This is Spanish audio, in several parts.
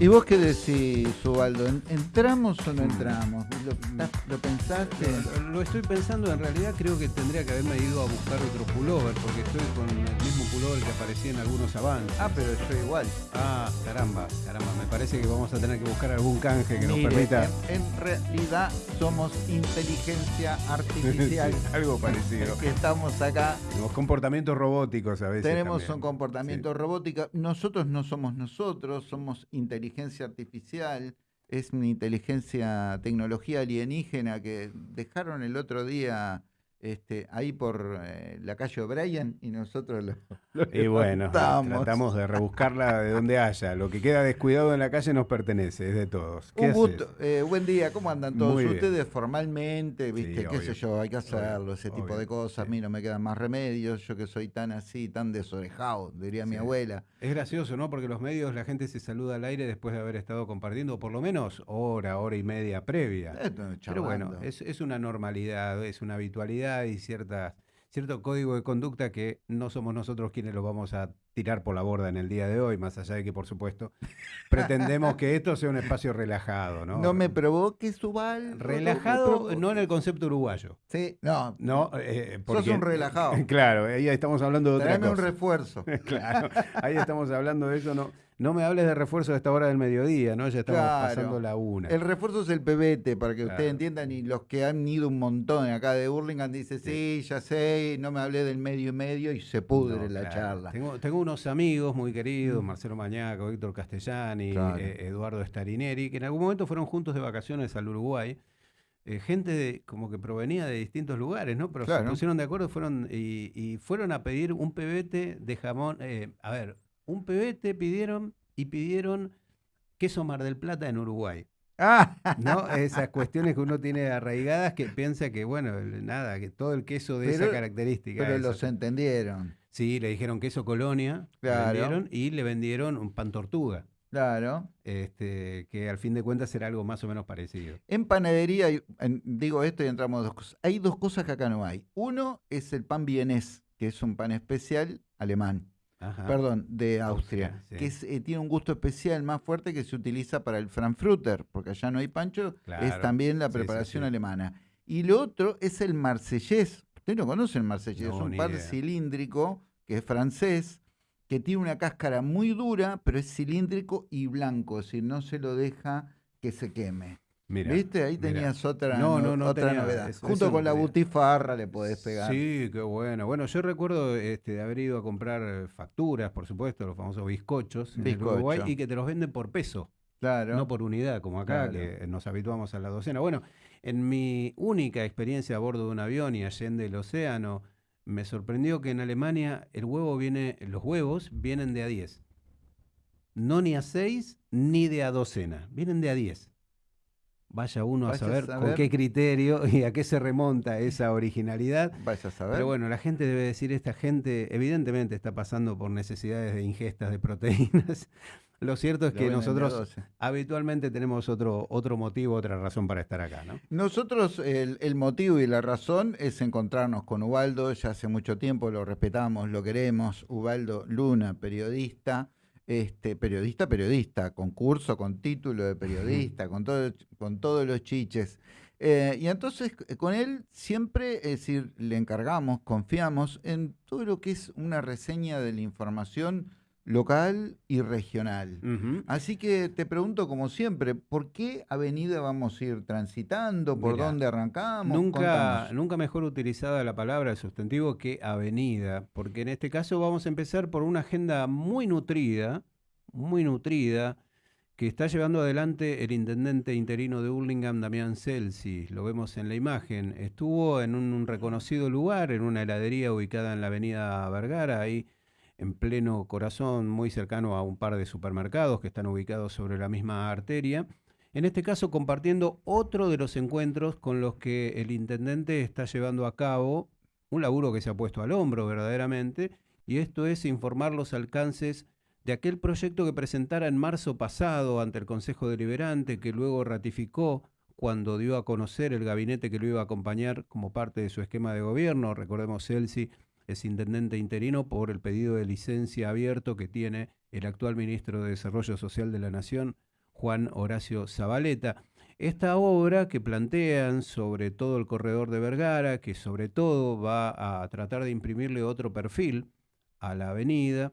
¿Y vos qué decís, Ubaldo? ¿En- ¿Entramos o no entramos? ¿Lo, lo pensaste? Lo, lo estoy pensando, en realidad creo que tendría que haberme ido a buscar otro pullover, porque estoy con el mismo pullover que aparecía en algunos avances. Ah, pero yo igual. Ah, caramba, caramba, me parece que vamos a tener que buscar algún canje que nos permita En, en realidad somos inteligencia artificial. Sí, algo parecido. que estamos acá. Los comportamientos robóticos a veces. Tenemos también. un comportamiento robótico. Nosotros no somos nosotros, somos inteligencia artificial. Es una inteligencia, tecnología alienígena que dejaron el otro día este, ahí por eh, la calle O'Brien y nosotros lo Y bueno, tratamos de rebuscarla de donde haya. Lo que queda descuidado en la calle nos pertenece, es de todos. ¿Qué Un gusto. Eh, buen día, ¿cómo andan todos Muy bien. ustedes? Formalmente, viste, qué obvio, sé yo, hay que hacerlo, obvio, ese tipo obvio, de cosas. A mí no me quedan más remedios, yo que soy tan así, tan desorejado, diría mi abuela. Es gracioso, ¿no? Porque los medios, la gente se saluda al aire después de haber estado compartiendo por lo menos hora, hora y media previa. Pero bueno, es, es una normalidad, es una habitualidad y cierta, cierto código de conducta que no somos nosotros quienes lo vamos a tirar por la borda en el día de hoy, más allá de que, por supuesto, pretendemos que esto sea un espacio relajado, ¿no? No me provoques, Subal. Relajado, no en el concepto uruguayo. Sí, no. No, eh, porque, un relajado. Claro, ahí estamos hablando de otra Tráeme un cosa. refuerzo. Claro, ahí estamos hablando de eso. No, no me hables de refuerzo a esta hora del mediodía, ¿no? Ya estamos Claro. pasando la una. El refuerzo es el pebete, para que Claro. ustedes entiendan, y los que han ido un montón acá de Burlingame dicen, sí, ya sé, no me hablé del medio y medio, y se pudre No, la claro. charla. Tengo, tengo unos amigos muy queridos, Marcelo Mañaco, Víctor Castellani, eh, Eduardo Starineri, que en algún momento fueron juntos de vacaciones al Uruguay. Eh, gente de- como que provenía de distintos lugares, ¿no? Pero se pusieron de acuerdo fueron, y, y fueron a pedir un pebete de jamón. eh, a ver, un pebete pidieron y pidieron queso Mar del Plata en Uruguay. Ah, ¿No? Esas cuestiones que uno tiene arraigadas que piensa que, bueno, nada, que todo el queso de esa característica. pero esa- los entendieron. Sí, le dijeron queso colonia, Claro. vendieron y le vendieron un pan tortuga, Claro. este, que al fin de cuentas era algo más o menos parecido. En panadería, en- digo esto y entramos a dos cosas. Hay dos cosas que acá no hay. Uno es el pan vienés, que es un pan especial alemán. Ajá. perdón, de Austria, sí. que es, eh, tiene un gusto especial más fuerte que se utiliza para el Frankfurter, porque allá no hay pancho, es también la sí, preparación sí. alemana. Y lo otro es el marsellés. Usted no conoce el marsellés, No, es un idea. cilíndrico que es francés, que tiene una cáscara muy dura, pero es cilíndrico y blanco, es decir, no se lo deja que se queme. Mira, ¿Viste? Ahí mira. tenías otra, No, no- no, otra tenía novedad. eso- Junto eso con la tenía. butifarra le podés pegar. Sí, qué bueno. Bueno, yo recuerdo este, de haber ido a comprar eh, facturas, por supuesto, los famosos bizcochos en el Bizcocho. Uruguay y que te los venden por peso, Claro. no por unidad, como acá, Claro. que nos habituamos a la docena. Bueno, en mi única experiencia a bordo de un avión y allende el océano, me sorprendió que en Alemania el huevo viene, los huevos vienen de a 10. No ni a 6 ni de a docena, vienen de a 10. Vaya uno a saber, con qué criterio y a qué se remonta esa originalidad. Vaya a saber. Pero bueno, la gente debe decir, esta gente evidentemente está pasando por necesidades de ingestas de proteínas. Lo cierto es Lo que nosotros 12. habitualmente tenemos otro, otro motivo, otra razón para estar acá, ¿no? Nosotros, el, el motivo y la razón es encontrarnos con Ubaldo, ya hace mucho tiempo lo respetamos, lo queremos. Ubaldo Luna, periodista, este, periodista, periodista, concurso con título de periodista, con, todo, con todos los chiches. Eh, y entonces eh, con él siempre, es decir, le encargamos, confiamos en todo lo que es una reseña de la información local y regional. Así que te pregunto, como siempre, ¿por qué avenida vamos a ir transitando? ¿Por dónde arrancamos? Nunca, Contanos. nunca mejor utilizada la palabra, el sustantivo, que avenida, porque en este caso vamos a empezar por una agenda muy nutrida, muy nutrida, que está llevando adelante el intendente interino de Hurlingham, Damián Celsi. Lo vemos en la imagen. Estuvo en un reconocido lugar, en una heladería ubicada en la avenida Vergara, ahí en pleno corazón, muy cercano a un par de supermercados que están ubicados sobre la misma arteria. En este caso, compartiendo otro de los encuentros con los que el intendente está llevando a cabo un laburo que se ha puesto al hombro verdaderamente, y esto es informar los alcances de aquel proyecto que presentara en marzo pasado ante el Consejo Deliberante, que luego ratificó cuando dio a conocer el gabinete que lo iba a acompañar como parte de su esquema de gobierno. Recordemos, Celsi es intendente interino por el pedido de licencia abierto que tiene el actual ministro de Desarrollo Social de la Nación, Juan Horacio Zabaleta. Esta obra que plantean sobre todo el corredor de Vergara, que sobre todo va a tratar de imprimirle otro perfil a la avenida,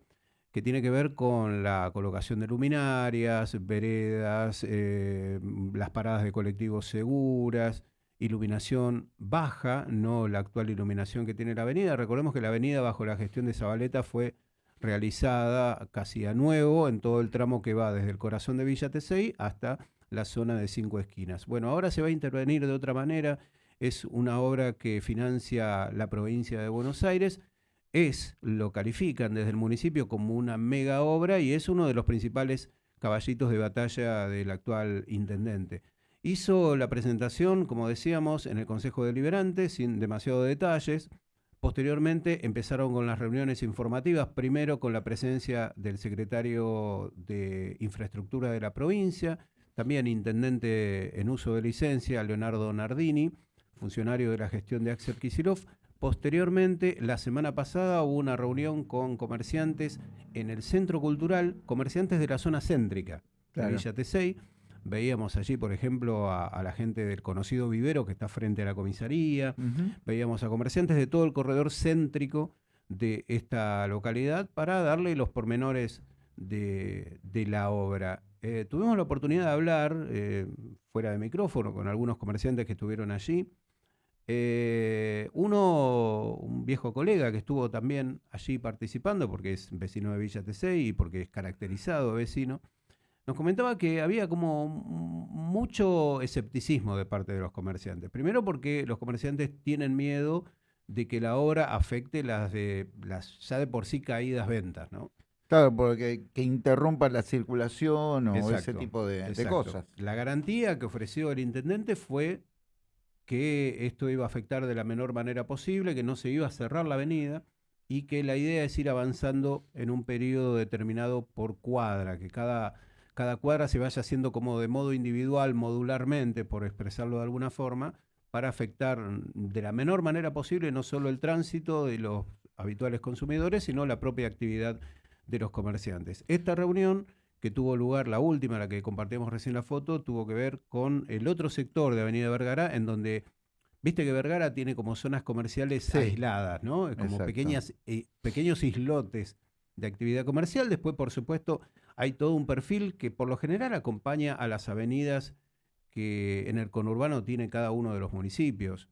que tiene que ver con la colocación de luminarias, veredas, eh, las paradas de colectivos seguras, iluminación baja, no la actual iluminación que tiene la avenida. Recordemos que la avenida bajo la gestión de Zabaleta fue realizada casi a nuevo en todo el tramo que va desde el corazón de Villa Tesey hasta la zona de cinco esquinas. Bueno, ahora se va a intervenir de otra manera. Es una obra que financia la provincia de Buenos Aires. Es, lo califican desde el municipio como una mega obra y es uno de los principales caballitos de batalla del actual intendente. Hizo la presentación, como decíamos, en el Consejo Deliberante, sin demasiados detalles. Posteriormente empezaron con las reuniones informativas, primero con la presencia del secretario de Infraestructura de la provincia, también intendente en uso de licencia, Leonardo Nardini, funcionario de la gestión de Axel Kisilov. Posteriormente, la semana pasada hubo una reunión con comerciantes en el Centro Cultural, comerciantes de la zona céntrica de Villa Tesey. Veíamos allí, por ejemplo, a, la gente del conocido vivero que está frente a la comisaría. Veíamos a comerciantes de todo el corredor céntrico de esta localidad para darle los pormenores de la obra. Eh, tuvimos la oportunidad de hablar eh, fuera de micrófono con algunos comerciantes que estuvieron allí. Eh, uno, un viejo colega que estuvo también allí participando porque es vecino de Villa Tesey y porque es caracterizado vecino, nos comentaba que había como mucho escepticismo de parte de los comerciantes. Primero porque los comerciantes tienen miedo de que la obra afecte las de las ya de por sí caídas ventas, ¿no? Claro, porque que interrumpa la circulación o ese tipo de, cosas. La garantía que ofreció el intendente fue que esto iba a afectar de la menor manera posible, que no se iba a cerrar la avenida y que la idea es ir avanzando en un periodo determinado por cuadra, que cada, cada cuadra se vaya haciendo como de modo individual, modularmente, por expresarlo de alguna forma, para afectar de la menor manera posible no solo el tránsito de los habituales consumidores, sino la propia actividad de los comerciantes. Esta reunión que tuvo lugar, la última, la que compartimos recién la foto, tuvo que ver con el otro sector de Avenida Vergara, en donde, viste que Vergara tiene como zonas comerciales aisladas, ¿no? Como pequeñas, eh, pequeños islotes de actividad comercial. Después, por supuesto, hay todo un perfil que por lo general acompaña a las avenidas que en el conurbano tiene cada uno de los municipios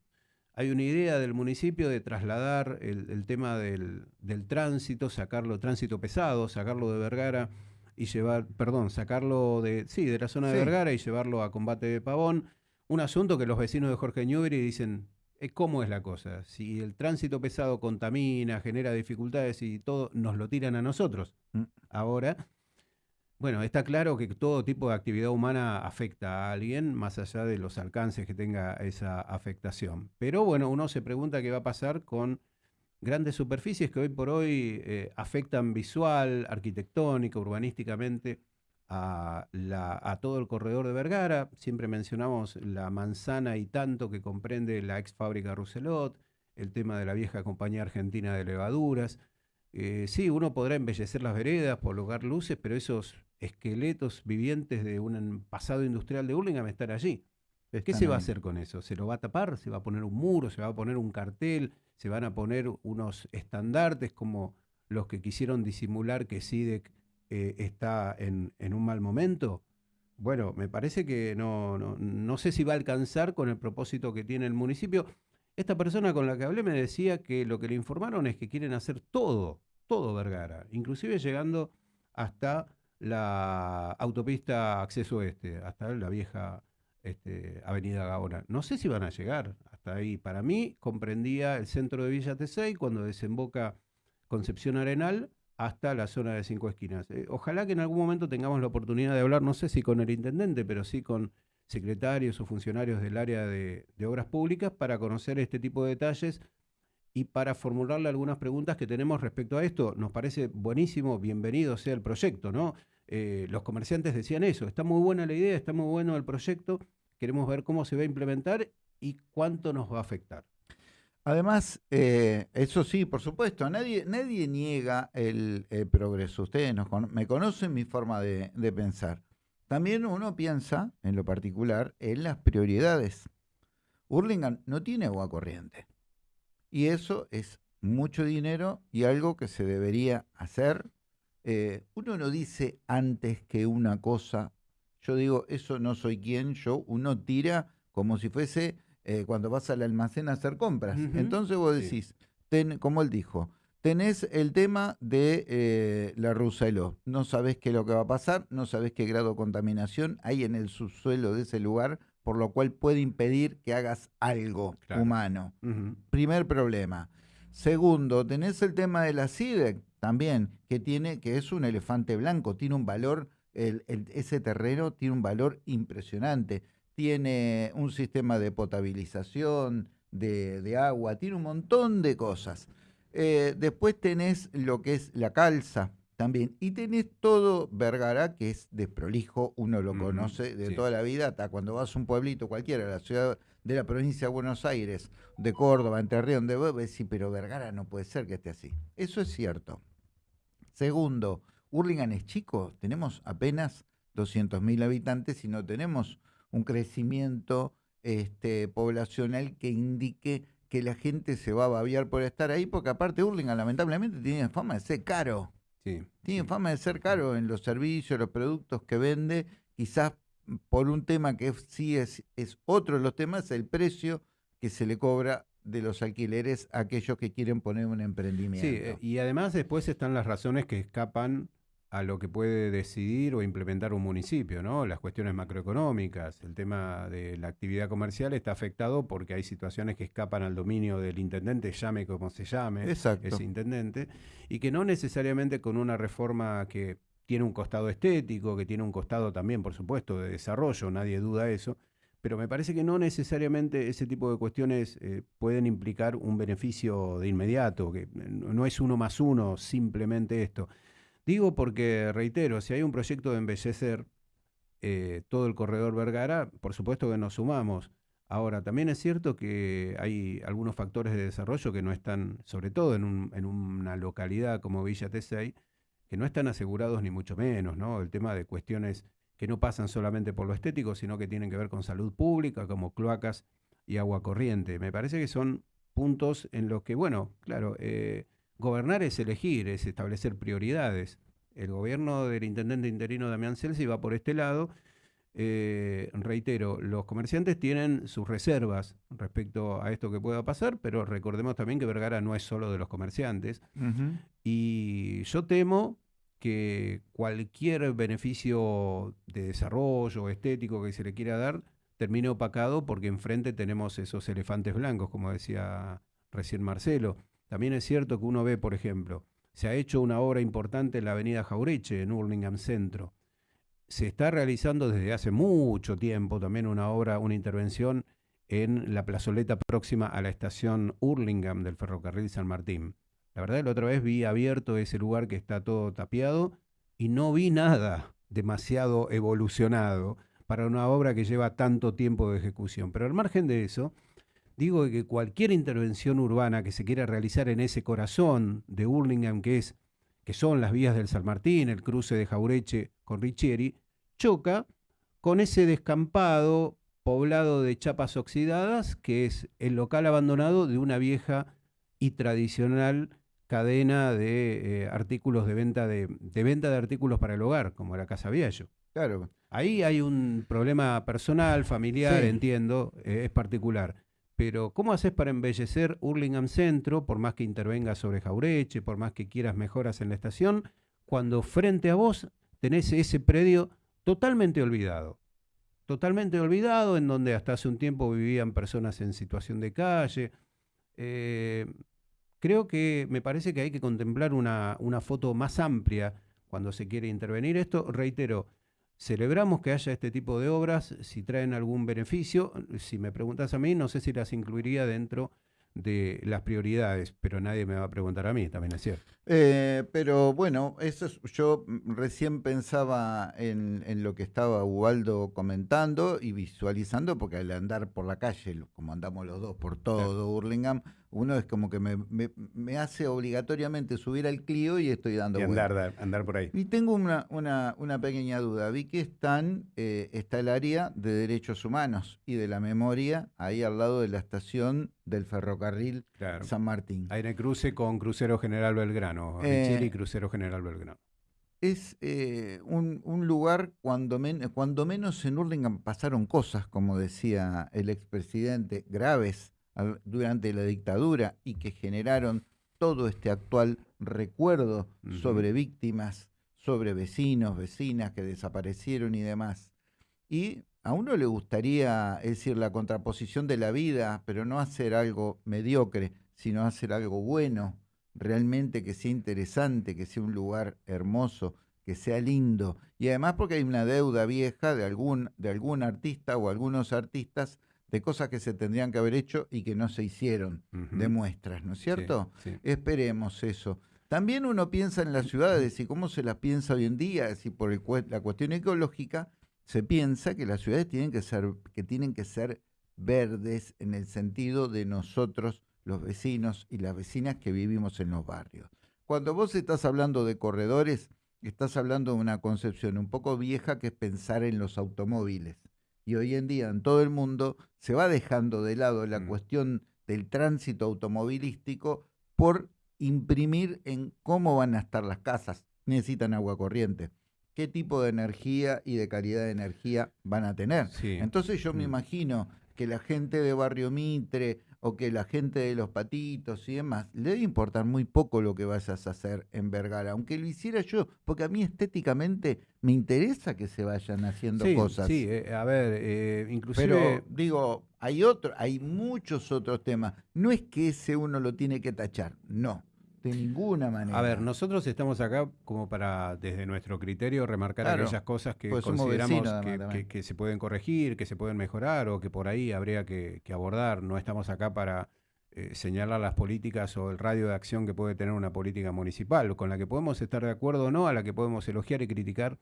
hay una idea del municipio de trasladar el, tema del, tránsito, sacarlo, tránsito pesado, sacarlo de Vergara y llevar, perdón, sacarlo de, sí, de la zona de Vergara y llevarlo a combate de Pavón. Un asunto que los vecinos de Jorge Newbery dicen, eh, ¿cómo es la cosa? Si el tránsito pesado contamina, genera dificultades y todo, nos lo tiran a nosotros. Mm. Ahora, bueno, está claro que todo tipo de actividad humana afecta a alguien, más allá de los alcances que tenga esa afectación. Pero bueno, uno se pregunta qué va a pasar con grandes superficies que hoy por hoy eh, afectan visual, arquitectónica, urbanísticamente a, a, todo el corredor de Vergara. Siempre mencionamos la manzana y tanto que comprende la ex fábrica Rousselot, el tema de la vieja compañía argentina de levaduras. Eh, sí, uno podrá embellecer las veredas, colocar luces, pero esos esqueletos vivientes de un pasado industrial de Hurlingham están allí. ¿Qué se va a hacer con eso? ¿Se lo va a tapar? ¿Se va a poner un muro? ¿Se va a poner un cartel? ¿Se van a poner unos estandartes como los que quisieron disimular que SIDEC eh, está en, un mal momento? Bueno, me parece que no, no, no sé si va a alcanzar con el propósito que tiene el municipio. Esta persona con la que hablé me decía que lo que le informaron es que quieren hacer todo, todo Vergara, inclusive llegando hasta la autopista acceso este, hasta la vieja este, Avenida Gaona. No sé si van a llegar hasta ahí. Para mí comprendía el centro de Villa Tesey cuando desemboca Concepción Arenal hasta la zona de Cinco Esquinas. Eh, ojalá que en algún momento tengamos la oportunidad de hablar, no sé si con el intendente, pero sí con secretarios o funcionarios del área de, obras públicas para conocer este tipo de detalles y para formularle algunas preguntas que tenemos respecto a esto. Nos parece buenísimo, bienvenido sea el proyecto, ¿no? Eh, los comerciantes decían eso, está muy buena la idea, está muy bueno el proyecto, queremos ver cómo se va a implementar y cuánto nos va a afectar. Además, eh, eso sí, por supuesto, nadie, nadie niega el, progreso. Ustedes me conocen mi forma de pensar. También uno piensa, en lo particular, en las prioridades. Hurlingham no tiene agua corriente. Y eso es mucho dinero y algo que se debería hacer. Eh, uno no dice antes que una cosa, yo digo, eso no soy quien, yo, uno tira como si fuese eh, cuando vas al almacén a hacer compras. Entonces vos decís, como él dijo, tenés el tema de eh, la Rusaló. No sabés qué es lo que va a pasar, no sabés qué grado de contaminación hay en el subsuelo de ese lugar, por lo cual puede impedir que hagas algo humano. Primer problema. Segundo, tenés el tema de la CIDEC también, que tiene, que es un elefante blanco, tiene un valor, ese terreno tiene un valor impresionante. Tiene un sistema de potabilización, de, agua, tiene un montón de cosas. Eh, después tenés lo que es la calza también. Y tenés todo Vergara, que es desprolijo, uno lo conoce de toda la vida, hasta cuando vas a un pueblito cualquiera, la ciudad de la provincia de Buenos Aires, de Córdoba, Entre Ríos, donde vos decís, pero Vergara no puede ser que esté así. Eso es cierto. Segundo, Hurlingham es chico, tenemos apenas 200.000 habitantes y no tenemos un crecimiento este, poblacional que indique que la gente se va a babiar por estar ahí, porque aparte Hurlingham lamentablemente tiene fama de ser caro. tiene fama de ser caro en los servicios, los productos que vende, quizás por un tema que sí es, es otro de los temas, el precio que se le cobra de los alquileres a aquellos que quieren poner un emprendimiento. Sí, eh, y además después están las razones que escapan a lo que puede decidir o implementar un municipio, ¿no? Las cuestiones macroeconómicas, el tema de la actividad comercial está afectado porque hay situaciones que escapan al dominio del intendente, llame como se llame ese intendente, y que no necesariamente con una reforma que tiene un costado estético, que tiene un costado también, por supuesto, de desarrollo, nadie duda eso, pero me parece que no necesariamente ese tipo de cuestiones eh, pueden implicar un beneficio de inmediato, que no es uno más uno simplemente esto. Digo porque, reitero, si hay un proyecto de embellecer eh, todo el corredor Vergara, por supuesto que nos sumamos. Ahora, también es cierto que hay algunos factores de desarrollo que no están, sobre todo en, una localidad como Villa Tesey, que no están asegurados ni mucho menos, ¿no? El tema de cuestiones que no pasan solamente por lo estético, sino que tienen que ver con salud pública, como cloacas y agua corriente. Me parece que son puntos en los que, bueno, claro, eh, Gobernar es elegir, es establecer prioridades. El gobierno del intendente interino Damián Celsi va por este lado. Eh, reitero, los comerciantes tienen sus reservas respecto a esto que pueda pasar, pero recordemos también que Vergara no es solo de los comerciantes. Y yo temo que cualquier beneficio de desarrollo estético que se le quiera dar termine opacado porque enfrente tenemos esos elefantes blancos, como decía recién Marcelo. También es cierto que uno ve, por ejemplo, se ha hecho una obra importante en la avenida Jaureche, en Hurlingham Centro. Se está realizando desde hace mucho tiempo también una obra, una intervención en la plazoleta próxima a la estación Hurlingham del ferrocarril San Martín. La verdad, la otra vez vi abierto ese lugar que está todo tapiado y no vi nada demasiado evolucionado para una obra que lleva tanto tiempo de ejecución. Pero al margen de eso, digo que cualquier intervención urbana que se quiera realizar en ese corazón de Hurlingham, que, es, que son las vías del San Martín, el cruce de Jaureche con Richieri, choca con ese descampado poblado de chapas oxidadas, que es el local abandonado de una vieja y tradicional cadena de eh, artículos de venta de, venta de artículos para el hogar, como la Casa Viallo. Claro. Ahí hay un problema personal, familiar, entiendo, eh, es particular. Pero, ¿cómo haces para embellecer Hurlingham Centro, por más que intervengas sobre Jaureche, por más que quieras mejoras en la estación, cuando frente a vos tenés ese predio totalmente olvidado? Totalmente olvidado, en donde hasta hace un tiempo vivían personas en situación de calle. Eh, creo que me parece que hay que contemplar una, una foto más amplia cuando se quiere intervenir esto. Reitero, Celebramos que haya este tipo de obras, si traen algún beneficio. Si me preguntas a mí, no sé si las incluiría dentro de las prioridades, pero nadie me va a preguntar a mí, también es cierto. Eh, pero bueno, eso yo recién pensaba en, lo que estaba Ubaldo comentando y visualizando, porque al andar por la calle, como andamos los dos por todo Burlingame, uno es como que me, me, hace obligatoriamente subir al Clio y estoy dando y andar, andar por ahí. Y tengo una, una, una pequeña duda. Vi que están, eh, está el área de derechos humanos y de la memoria ahí al lado de la estación del ferrocarril San Martín. Ahí en el cruce con Crucero General Belgrano, eh, y Crucero General Belgrano. Es eh, un, un, lugar cuando, cuando menos en Hurlingham pasaron cosas, como decía el expresidente, graves durante la dictadura y que generaron todo este actual recuerdo sobre víctimas, sobre vecinos, vecinas que desaparecieron y demás. Y a uno le gustaría, es decir, la contraposición de la vida, pero no hacer algo mediocre, sino hacer algo bueno, realmente que sea interesante, que sea un lugar hermoso, que sea lindo. Y además porque hay una deuda vieja de algún, de algún artista o algunos artistas de cosas que se tendrían que haber hecho y que no se hicieron, de muestras, ¿no es cierto? Esperemos eso. También uno piensa en las ciudades y cómo se las piensa hoy en día, si por la cuestión ecológica se piensa que las ciudades tienen que ser que tienen que ser verdes en el sentido de nosotros los vecinos y las vecinas que vivimos en los barrios. Cuando vos estás hablando de corredores, estás hablando de una concepción un poco vieja que es pensar en los automóviles y hoy en día en todo el mundo se va dejando de lado la mm. cuestión del tránsito automovilístico por imprimir en cómo van a estar las casas. Necesitan agua corriente. ¿Qué tipo de energía y de calidad de energía van a tener? Entonces yo me mm. imagino que la gente de Barrio Mitre o que la gente de los patitos y demás, le debe importar muy poco lo que vayas a hacer en Vergara, aunque lo hiciera yo, porque a mí estéticamente me interesa que se vayan haciendo cosas. Sí, eh, a ver, eh, inclusive... Pero digo, hay otro, hay muchos otros temas. No es que ese uno lo tiene que tachar, no. De ninguna manera. A ver, nosotros estamos acá como para, desde nuestro criterio, remarcar aquellas cosas que pues consideramos que, se pueden corregir, que se pueden mejorar o que por ahí habría que, abordar. No estamos acá para eh, señalar las políticas o el radio de acción que puede tener una política municipal, con la que podemos estar de acuerdo o no, a la que podemos elogiar y criticar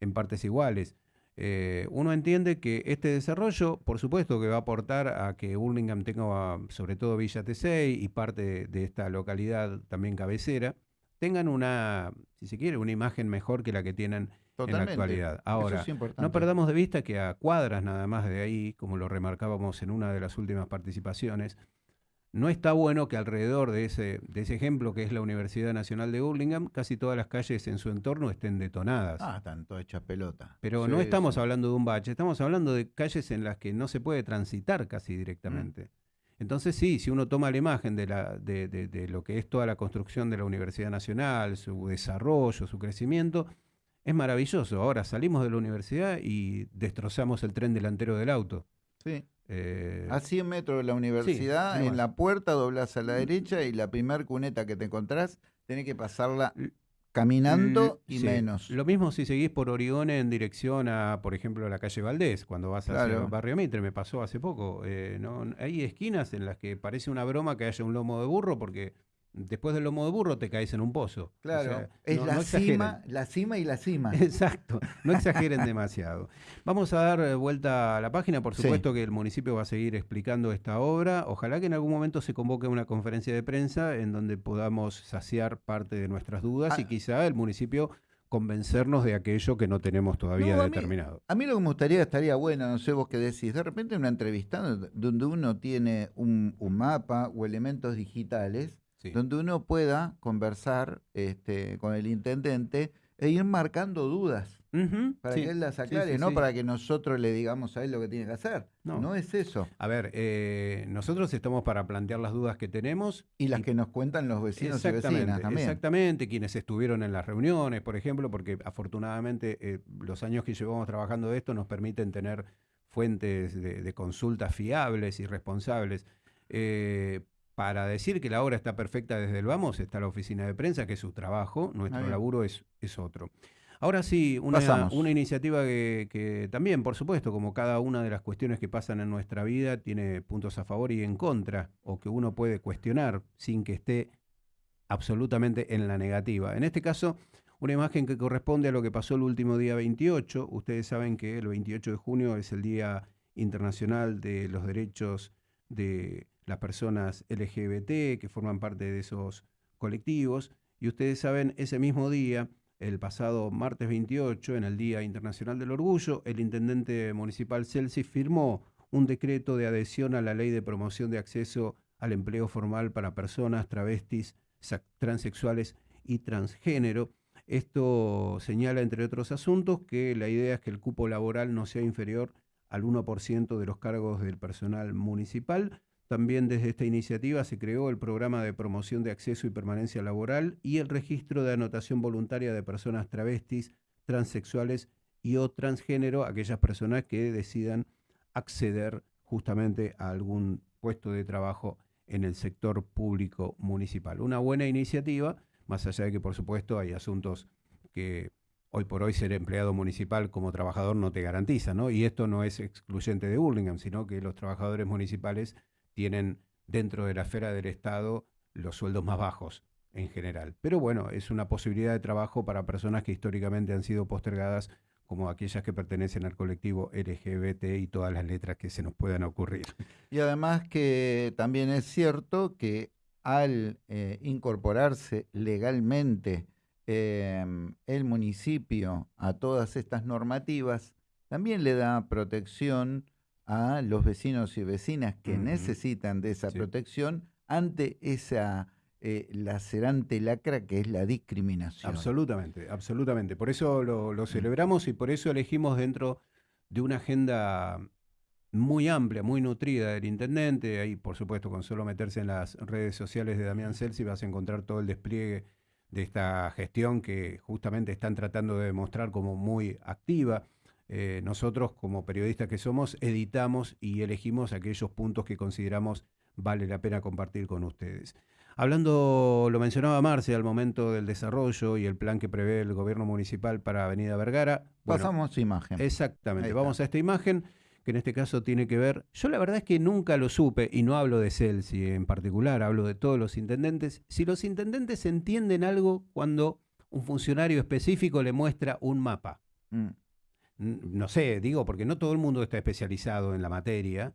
en partes iguales. Eh, uno entiende que este desarrollo, por supuesto, que va a aportar a que Burlingame tenga, sobre todo Villa Tesey y parte de esta localidad también cabecera, tengan una, si se quiere, una imagen mejor que la que tienen en la actualidad. Ahora, no perdamos de vista que a cuadras nada más de ahí, como lo remarcábamos en una de las últimas participaciones, no está bueno que alrededor de ese, de ese ejemplo que es la Universidad Nacional de Burlingame, casi todas las calles en su entorno estén detonadas. Ah, están todas hechas pelota. Pero no estamos hablando de un bache, estamos hablando de calles en las que no se puede transitar casi directamente. Mm. Entonces sí, si uno toma la imagen de, la, de, de, lo que es toda la construcción de la Universidad Nacional, su desarrollo, su crecimiento, es maravilloso. Ahora salimos de la universidad y destrozamos el tren delantero del auto. Sí. Eh, a 100 metros de la universidad, en la puerta doblas a la derecha y la primer cuneta que te encontrás, tenés que pasarla caminando y menos. Lo mismo si seguís por Origone en dirección a, por ejemplo, a la calle Valdés, cuando vas hacia el barrio Mitre, me pasó hace poco. Eh, ¿no? Hay esquinas en las que parece una broma que haya un lomo de burro porque después del lomo de burro te caes en un pozo. Claro, es la, cima, la cima y la cima. Exacto, no exageren demasiado. Vamos a dar vuelta a la página, por supuesto que el municipio va a seguir explicando esta obra. Ojalá que en algún momento se convoque una conferencia de prensa en donde podamos saciar parte de nuestras dudas y ah. quizá el municipio convencernos de aquello que no tenemos todavía determinado. a mí lo que me gustaría, estaría bueno, no sé vos qué decís, de repente una entrevista donde uno tiene un mapa o elementos digitales donde uno pueda conversar este, con el intendente e ir marcando dudas para que él las aclare, no para que nosotros le digamos a él lo que tiene que hacer. No, es eso. A ver, eh, nosotros estamos para plantear las dudas que tenemos. Y las que nos cuentan los vecinos y vecinas también. Exactamente, quienes estuvieron en las reuniones, por ejemplo, porque afortunadamente eh, los años que llevamos trabajando de esto nos permiten tener fuentes de, consultas fiables y responsables. Eh, para decir que la obra está perfecta desde el vamos está la oficina de prensa, que es su trabajo, nuestro laburo es, es otro. Ahora sí, una, una iniciativa que, también, por supuesto, como cada una de las cuestiones que pasan en nuestra vida, tiene puntos a favor y en contra, o que uno puede cuestionar sin que esté absolutamente en la negativa. En este caso, una imagen que corresponde a lo que pasó el último día 28. Ustedes saben que el 28 de junio es el Día Internacional de los Derechos de las personas LGBT que forman parte de esos colectivos. Y ustedes saben, ese mismo día, el pasado martes 28, en el Día Internacional del Orgullo, el intendente municipal Celsi firmó un decreto de adhesión a la ley de promoción de acceso al empleo formal para personas travestis, transexuales y transgénero. Esto señala, entre otros asuntos, que la idea es que el cupo laboral no sea inferior al 1% de los cargos del personal municipal. También desde esta iniciativa se creó el programa de promoción de acceso y permanencia laboral y el registro de anotación voluntaria de personas travestis, transexuales y o transgénero, aquellas personas que decidan acceder justamente a algún puesto de trabajo en el sector público municipal. Una buena iniciativa, más allá de que por supuesto hay asuntos que hoy por hoy ser empleado municipal como trabajador no te garantiza, ¿no? Y esto no es excluyente de Burlingame, sino que los trabajadores municipales tienen dentro de la esfera del Estado los sueldos más bajos en general. Pero bueno, es una posibilidad de trabajo para personas que históricamente han sido postergadas como aquellas que pertenecen al colectivo LGBT y todas las letras que se nos puedan ocurrir. Y además que también es cierto que al eh, incorporarse legalmente em, el municipio a todas estas normativas, también le da protección a los vecinos y vecinas que necesitan de esa protección ante esa eh, lacerante lacra que es la discriminación. Absolutamente, absolutamente. Por eso lo, mm. celebramos y por eso elegimos dentro de una agenda muy amplia, muy nutrida del intendente. Ahí, por supuesto, con solo meterse en las redes sociales de Damián Celsi vas a encontrar todo el despliegue de esta gestión que justamente están tratando de demostrar como muy activa. Eh, nosotros, como periodistas que somos, editamos y elegimos aquellos puntos que consideramos vale la pena compartir con ustedes. Hablando, lo mencionaba Marce, al momento del desarrollo y el plan que prevé el gobierno municipal para Avenida Vergara. Pasamos a imagen. Exactamente, vamos a esta imagen que en este caso tiene que ver, yo la verdad es que nunca lo supe, y no hablo de Celsi en particular, hablo de todos los intendentes, si los intendentes entienden algo cuando un funcionario específico le muestra un mapa. Mm. No sé, digo, porque no todo el mundo está especializado en la materia,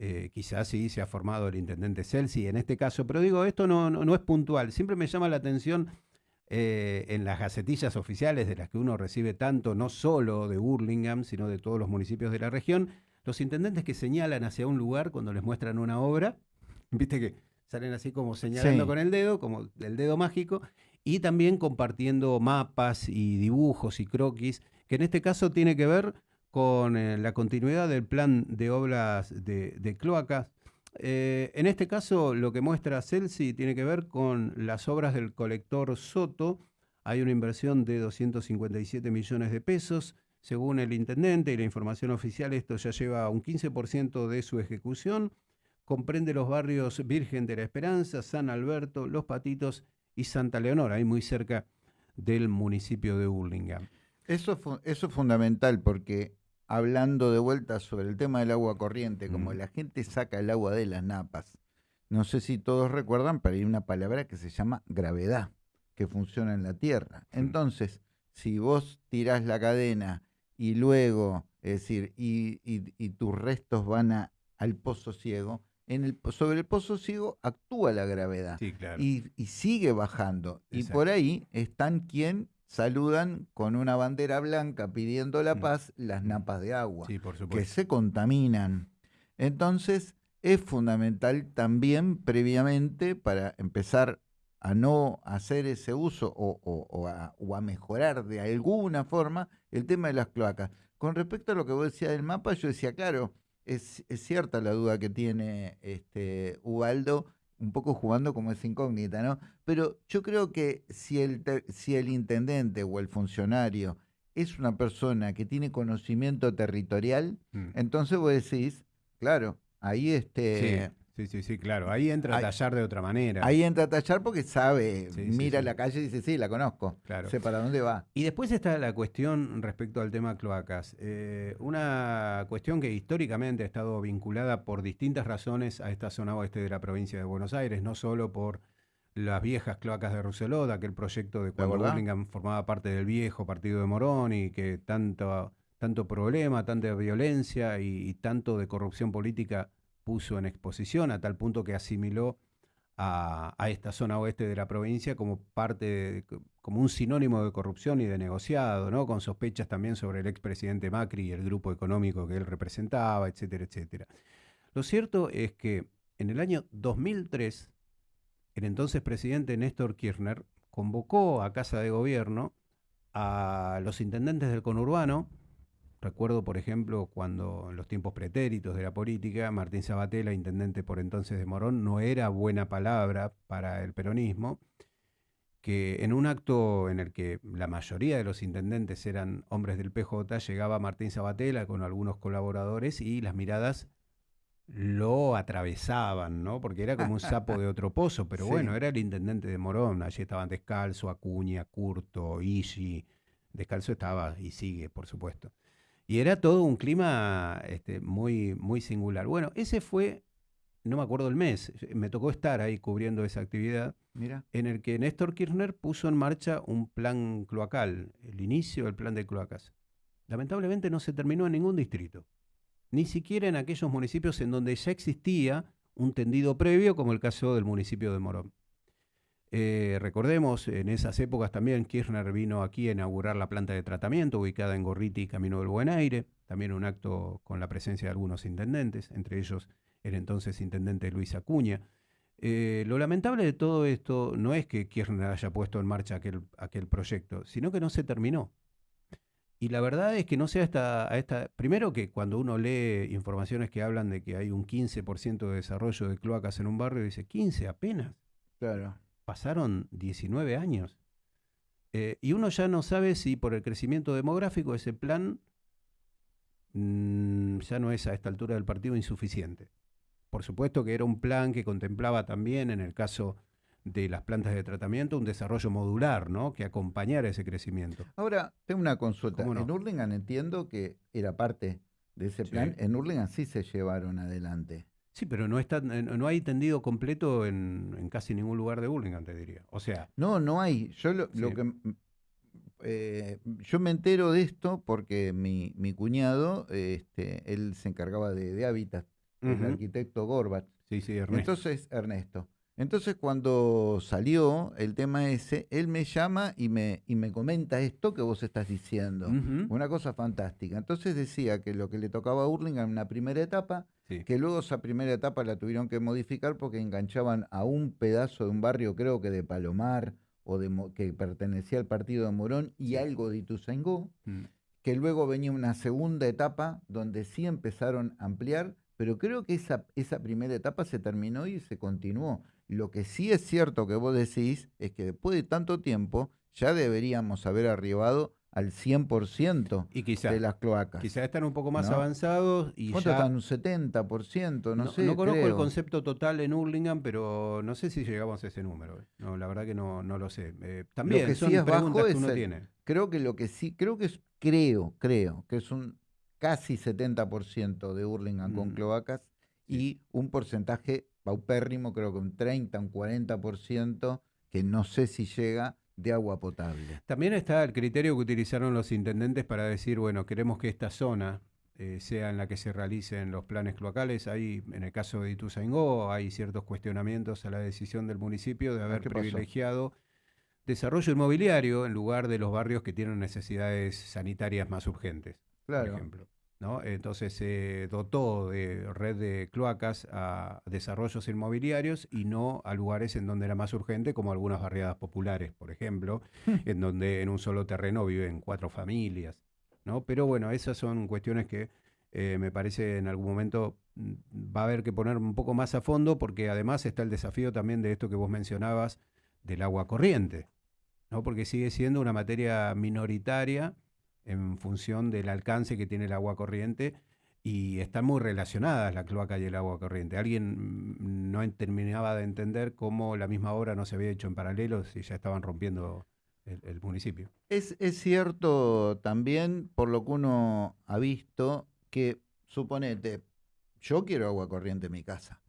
eh, quizás sí se ha formado el intendente Celsi en este caso, pero digo, esto no, no, es puntual. Siempre me llama la atención eh, en las gacetillas oficiales de las que uno recibe tanto, no solo de Burlingame, sino de todos los municipios de la región, los intendentes que señalan hacia un lugar cuando les muestran una obra, viste que salen así como señalando con el dedo, como el dedo mágico, y también compartiendo mapas y dibujos y croquis, que en este caso tiene que ver con eh, la continuidad del plan de obras de, cloacas. Eh, en este caso, lo que muestra Celsi tiene que ver con las obras del colector Soto. Hay una inversión de 257 millones de pesos. Según el intendente y la información oficial, esto ya lleva un 15% de su ejecución. Comprende los barrios Virgen de la Esperanza, San Alberto, Los Patitos y Santa Leonora, ahí muy cerca del municipio de Burlingame. Eso, eso es fundamental porque hablando de vuelta sobre el tema del agua corriente, como la gente saca el agua de las napas, no sé si todos recuerdan, pero hay una palabra que se llama gravedad, que funciona en la Tierra. Entonces, si vos tirás la cadena y luego, es decir, y, tus restos van al pozo ciego, en el, sobre el pozo ciego actúa la gravedad y, sigue bajando. Y por ahí están quien saludan con una bandera blanca pidiendo la mm. paz las napas de agua, que se contaminan. Entonces, es fundamental también previamente para empezar a no hacer ese uso o, a, mejorar de alguna forma el tema de las cloacas. Con respecto a lo que vos decías del mapa, yo decía, claro, es, es cierta la duda que tiene este Ubaldo un poco jugando como esa incógnita, ¿no? Pero yo creo que si el, si el intendente o el funcionario es una persona que tiene conocimiento territorial, mm. entonces vos decís, claro, ahí este... Sí, sí, sí, claro. Ahí entra a tallar de otra manera. Ahí entra a tallar porque sabe, mira la calle y dice, sí, la conozco. Claro. Sé para dónde va. Y después está la cuestión respecto al tema cloacas. Eh, una cuestión que históricamente ha estado vinculada por distintas razones a esta zona oeste de la provincia de Buenos Aires, no solo por las viejas cloacas de Rousselot, aquel proyecto de cuando Burlingame formaba parte del viejo partido de Morón y que tanto, tanto problema, tanta violencia y tanto de corrupción política puso en exposición a tal punto que asimiló a, esta zona oeste de la provincia como parte, como un sinónimo de corrupción y de negociado, ¿no? Con sospechas también sobre el expresidente Macri y el grupo económico que él representaba, etcétera, etcétera. Lo cierto es que en el año 2003, el entonces presidente Néstor Kirchner convocó a Casa de Gobierno a los intendentes del conurbano. Recuerdo, por ejemplo, cuando en los tiempos pretéritos de la política, Martín Sabatella, intendente por entonces de Morón, no era buena palabra para el peronismo, que en un acto en el que la mayoría de los intendentes eran hombres del PJ, llegaba Martín Sabatella con algunos colaboradores y las miradas lo atravesaban, ¿no? Porque era como un sapo de otro pozo, pero bueno, era el intendente de Morón, allí estaban Descalzo, Acuña, Curto, Isi, Descalzo estaba y sigue, por supuesto. Y era todo un clima este, muy, muy singular. Bueno, ese fue, no me acuerdo el mes, me tocó estar ahí cubriendo esa actividad, Mira. en el que Néstor Kirchner puso en marcha un plan cloacal, el inicio del plan de cloacas. Lamentablemente no se terminó en ningún distrito ni siquiera en aquellos municipios en donde ya existía un tendido previo, como el caso del municipio de Morón. Eh, recordemos, en esas épocas también Kirchner vino aquí a inaugurar la planta de tratamiento ubicada en Gorriti, Camino del Buen Aire, también un acto con la presencia de algunos intendentes, entre ellos el entonces intendente Luis Acuña. Eh, lo lamentable de todo esto no es que Kirchner haya puesto en marcha aquel, aquel proyecto, sino que no se terminó. Y la verdad es que no sé hasta a esta. Primero que cuando uno lee informaciones que hablan de que hay un 15% de desarrollo de cloacas en un barrio, dice 15 apenas. Claro. Pasaron 19 años. Eh, y uno ya no sabe si por el crecimiento demográfico ese plan mm, ya no es a esta altura del partido insuficiente. Por supuesto que era un plan que contemplaba también, en el caso de las plantas de tratamiento, un desarrollo modular, ¿no? Que acompañara ese crecimiento. Ahora, tengo una consulta. En Urlingan entiendo que era parte de ese plan. En Urlingan sí se llevaron adelante. Sí, pero no está, no hay tendido completo en, casi ningún lugar de Urlingan, te diría. O sea. No, no hay. Yo lo, que eh, yo me entero de esto porque mi, mi cuñado, este, él se encargaba de, hábitat, el arquitecto Gorbat. Sí, sí, Ernesto. Entonces, Ernesto. Entonces cuando salió el tema ese, él me llama y me, y me comenta esto que vos estás diciendo. Una cosa fantástica. Entonces decía que lo que le tocaba a Hurlingham en una primera etapa, que luego esa primera etapa la tuvieron que modificar porque enganchaban a un pedazo de un barrio, creo que de Palomar, o de, que pertenecía al partido de Morón, y algo de Ituzaingó, mm. que luego venía una segunda etapa donde sí empezaron a ampliar, pero creo que esa, esa primera etapa se terminó y se continuó. Lo que sí es cierto que vos decís es que después de tanto tiempo ya deberíamos haber arribado al 100% y de las cloacas. Quizás están un poco más avanzados y ¿Cuánto están? ¿Un 70%? No, sé, No conozco el concepto total en Hurlingham, pero no sé si llegamos a ese número. No, la verdad que no, no lo sé. Eh, también lo que sí es bajo que uno tiene. Creo que lo que sí, creo que es, creo, creo que es un casi 70% de Hurlingham con mm. cloacas y un porcentaje paupérrimo, creo que un 30, un 40%, que no sé si llega de agua potable. También está el criterio que utilizaron los intendentes para decir, bueno, queremos que esta zona eh, sea en la que se realicen los planes cloacales. Ahí, en el caso de Ituzaingó, hay ciertos cuestionamientos a la decisión del municipio de haber privilegiado desarrollo inmobiliario en lugar de los barrios que tienen necesidades sanitarias más urgentes, por ejemplo. Entonces se dotó de red de cloacas a desarrollos inmobiliarios y no a lugares en donde era más urgente, como algunas barriadas populares, por ejemplo, en donde en un solo terreno viven cuatro familias. ¿no? Pero bueno, esas son cuestiones que eh, me parece en algún momento mm, va a haber que poner un poco más a fondo, porque además está el desafío también de esto que vos mencionabas del agua corriente, ¿no? porque sigue siendo una materia minoritaria en función del alcance que tiene el agua corriente y están muy relacionadas la cloaca y el agua corriente. Alguien no terminaba de entender cómo la misma obra no se había hecho en paralelo si ya estaban rompiendo el, municipio. Es, es, cierto también, por lo que uno ha visto, que suponete, yo quiero agua corriente en mi casa.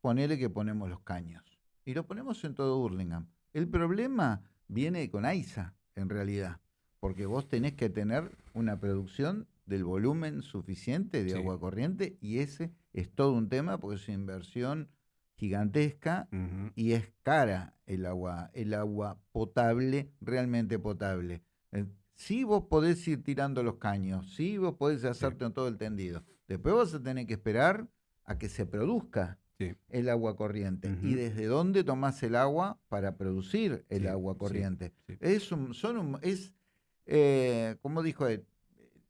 Ponele que ponemos los caños. Y lo ponemos en todo Burlingame. El problema viene con AISA, en realidad porque vos tenés que tener una producción del volumen suficiente de Sí. agua corriente y ese es todo un tema porque es una inversión gigantesca y es cara el agua, el agua potable, realmente potable. Eh, Sí vos podés ir tirando los caños, sí vos podés hacerte todo el tendido. Después vas a tener que esperar a que se produzca Sí. el agua corriente. ¿Y desde dónde tomás el agua para producir el Sí, agua corriente? Es un, son un- es, eh, como dijo él,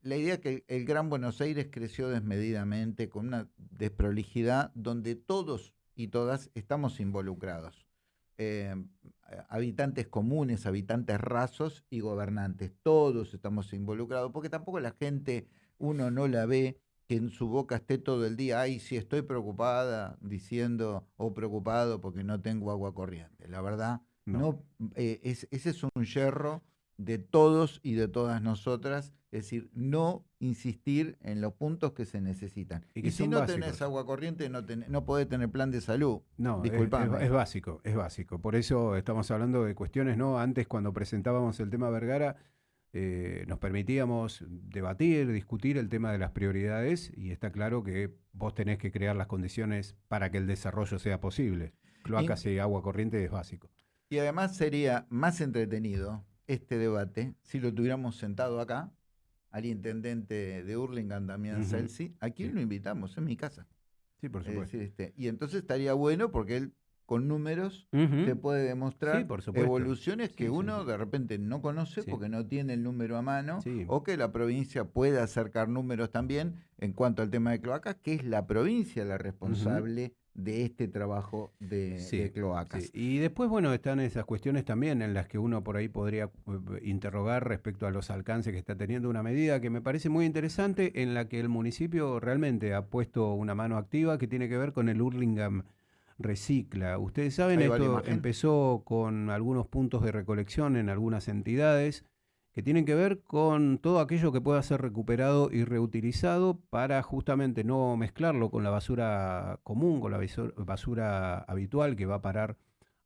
la idea que el Gran Buenos Aires creció desmedidamente con una desprolijidad donde todos y todas estamos involucrados. Eh, habitantes comunes, habitantes rasos y gobernantes, todos estamos involucrados, porque tampoco la gente, uno no la ve que en su boca esté todo el día, ay, sí estoy preocupada, diciendo, o preocupado porque no tengo agua corriente. La verdad, No. no, eh, es- ese es un yerro de todos y de todas nosotras, es decir, no insistir en los puntos que se necesitan. Y Y, si no básicos. tenés agua corriente, no, ten- no podés tener plan de salud. No, es- Disculpame. Es, básico, es básico. Por eso estamos hablando de cuestiones, ¿no? Antes cuando presentábamos el tema Vergara, eh, nos permitíamos debatir, discutir el tema de las prioridades y está claro que vos tenés que crear las condiciones para que el desarrollo sea posible. Cloacas y agua corriente es básico. Y además sería más entretenido este debate si lo tuviéramos sentado acá, al intendente de Hurlingham, Damián Ujú. Celsi. Aquí Sí. lo invitamos, en mi casa. Sí, por Es supuesto. decir, este, y entonces estaría bueno porque él con números te puede demostrar Sí, por supuesto. evoluciones que Sí, uno de repente no conoce porque no tiene el número a mano o que la provincia puede acercar números también en cuanto al tema de cloacas, que es la provincia la responsable de este trabajo de, Sí, de cloacas. Sí, Y después, bueno, están esas cuestiones también en las que uno por ahí podría eh, interrogar respecto a los alcances que está teniendo una medida que me parece muy interesante, en la que el municipio realmente ha puesto una mano activa que tiene que ver con el Hurlingham Recicla. Ustedes saben, esto empezó con algunos puntos de recolección en algunas entidades que tienen que ver con todo aquello que pueda ser recuperado y reutilizado para justamente no mezclarlo con la basura común, con la basura habitual que va a parar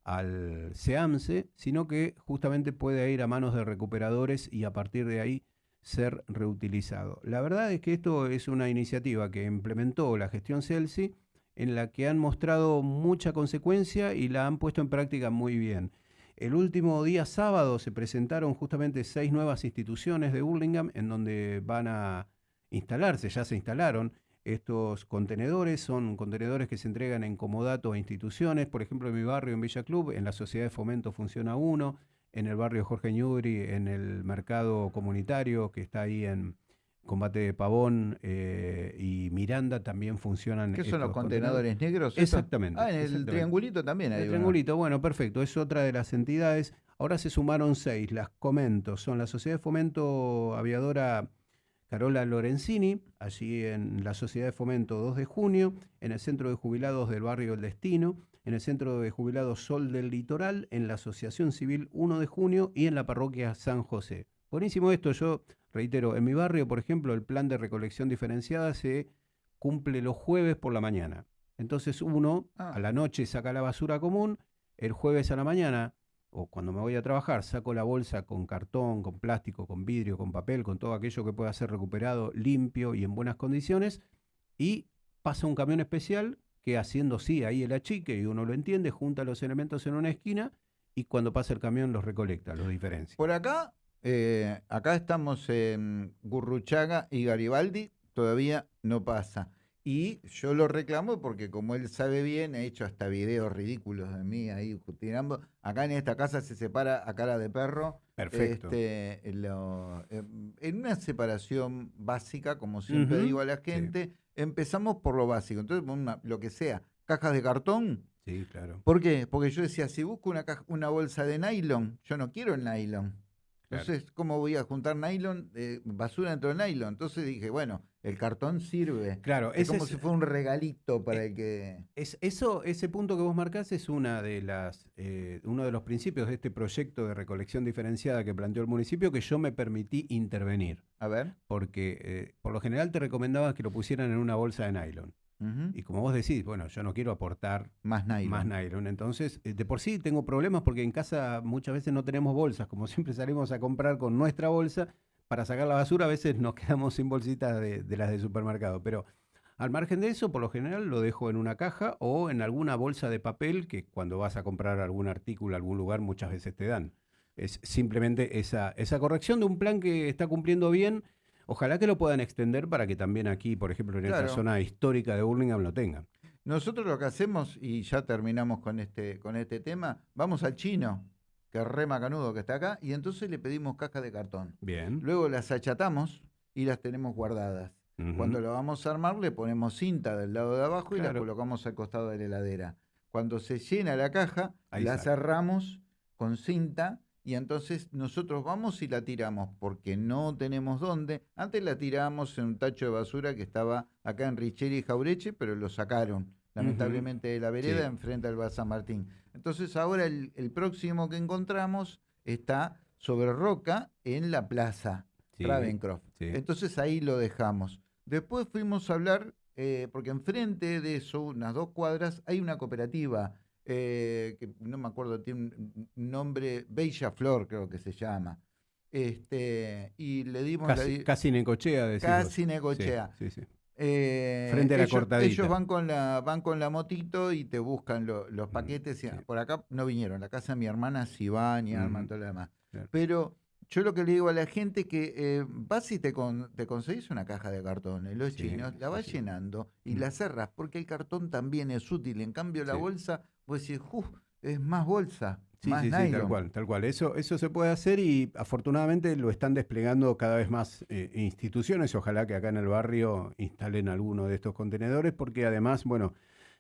al SEAMSE, sino que justamente puede ir a manos de recuperadores y a partir de ahí ser reutilizado. La verdad es que esto es una iniciativa que implementó la gestión Celsi en la que han mostrado mucha consecuencia y la han puesto en práctica muy bien. El último día sábado se presentaron justamente seis nuevas instituciones de Burlingame en donde van a instalarse, ya se instalaron. Estos contenedores, son contenedores que se entregan en comodato a instituciones, por ejemplo en mi barrio, en Villa Club, en la Sociedad de Fomento funciona uno, en el barrio Jorge Ñubri, en el mercado comunitario que está ahí en Combate de Pavón eh, y Miranda también funcionan. ¿Qué son los contenedores negros? Exactamente, Ah, en el exactamente. triangulito también hay El uno. triangulito, bueno, perfecto, es otra de las entidades. Ahora se sumaron seis, las comento. Son la Sociedad de Fomento Aviadora Carola Lorenzini, allí en la Sociedad de Fomento 2 de junio, en el Centro de Jubilados del Barrio El Destino, en el Centro de Jubilados Sol del Litoral, en la Asociación Civil 1 de junio y en la Parroquia San José. Buenísimo esto, yo reitero, en mi barrio, por ejemplo, el plan de recolección diferenciada se cumple los jueves por la mañana. Entonces uno Ah. a la noche saca la basura común, el jueves a la mañana o cuando me voy a trabajar saco la bolsa con cartón, con plástico, con vidrio, con papel, con todo aquello que pueda ser recuperado limpio y en buenas condiciones y pasa un camión especial que haciendo sí ahí el achique y uno lo entiende, junta los elementos en una esquina y cuando pasa el camión los recolecta, los diferencia. Por acá, eh, acá estamos en Gurruchaga y Garibaldi, todavía no pasa. Y yo lo reclamo porque como él sabe bien, he hecho hasta videos ridículos de mí ahí tirando. Acá en esta casa se separa a cara de perro. Perfecto. Este, lo- eh, en una separación básica, como siempre digo a la sí. gente, empezamos por lo básico. Entonces, una- lo que sea, cajas de cartón. Sí, claro. ¿Por qué? Porque yo decía, si busco una, caja- una bolsa de nylon, yo no quiero el nylon. Claro. Entonces, ¿cómo voy a juntar nylon, eh, basura dentro del nylon? Entonces dije, bueno, el cartón sirve. Claro, Es como es- si fuera un regalito para eh, el que... Es, eso, ese punto que vos marcás es una de las, eh, uno de los principios de este proyecto de recolección diferenciada que planteó el municipio que yo me permití intervenir, A ver. porque eh, por lo general te recomendaba que lo pusieran en una bolsa de nylon. Y como vos decís, bueno, yo no quiero aportar Más nylon. más nylon. Entonces, eh, de por sí tengo problemas porque en casa muchas veces no tenemos bolsas, como siempre salimos a comprar con nuestra bolsa. para sacar la basura a veces nos quedamos sin bolsitas de, de las de supermercado, pero al margen de eso, por lo general lo dejo en una caja o en alguna bolsa de papel que cuando vas a comprar algún artículo a algún lugar muchas veces te dan. Es simplemente esa, esa corrección de un plan que está cumpliendo bien. Ojalá que lo puedan extender para que también aquí, por ejemplo, en esta zona histórica de Burlingame lo tengan. Nosotros lo que hacemos, y ya terminamos con este, con este tema, vamos al chino, que es re macanudo que está acá, y entonces le pedimos cajas de cartón. Bien. Luego las achatamos y las tenemos guardadas. Cuando lo vamos a armar, le ponemos cinta del lado de abajo y la colocamos al costado de la heladera. Cuando se llena la caja, la cerramos con cinta y entonces nosotros vamos y la tiramos porque no tenemos dónde. Antes la tirábamos en un tacho de basura que estaba acá en Richeri y Jaureche, pero lo sacaron lamentablemente de la vereda enfrente al Bar San Martín. Entonces ahora el, próximo que encontramos está sobre roca en la plaza Ravencroft. Entonces ahí lo dejamos. Después fuimos a hablar, eh, porque enfrente de eso, unas dos cuadras, hay una cooperativa, eh, que no me acuerdo, tiene un nombre, Bella Flor creo que se llama. Este, y le dimos casi, la, casi Necochea, Casi Necochea. Sí, sí, eh, Frente a la ellos, cortadita. Ellos van con la, van con la motito y te buscan los mm, paquetes. por acá no vinieron. La casa de mi hermana sí van y arman todo lo demás. Pero yo lo que le digo a la gente es que eh, vas y te, te conseguís una caja de cartón los chinos, la vas llenando y mm. la cerras, porque el cartón también es útil. En cambio, la bolsa, pues decís, es más bolsa. Sí, sí, sí, tal cual, tal cual. Eso, eso se puede hacer y afortunadamente lo están desplegando cada vez más eh, instituciones. Ojalá que acá en el barrio instalen alguno de estos contenedores porque además, bueno,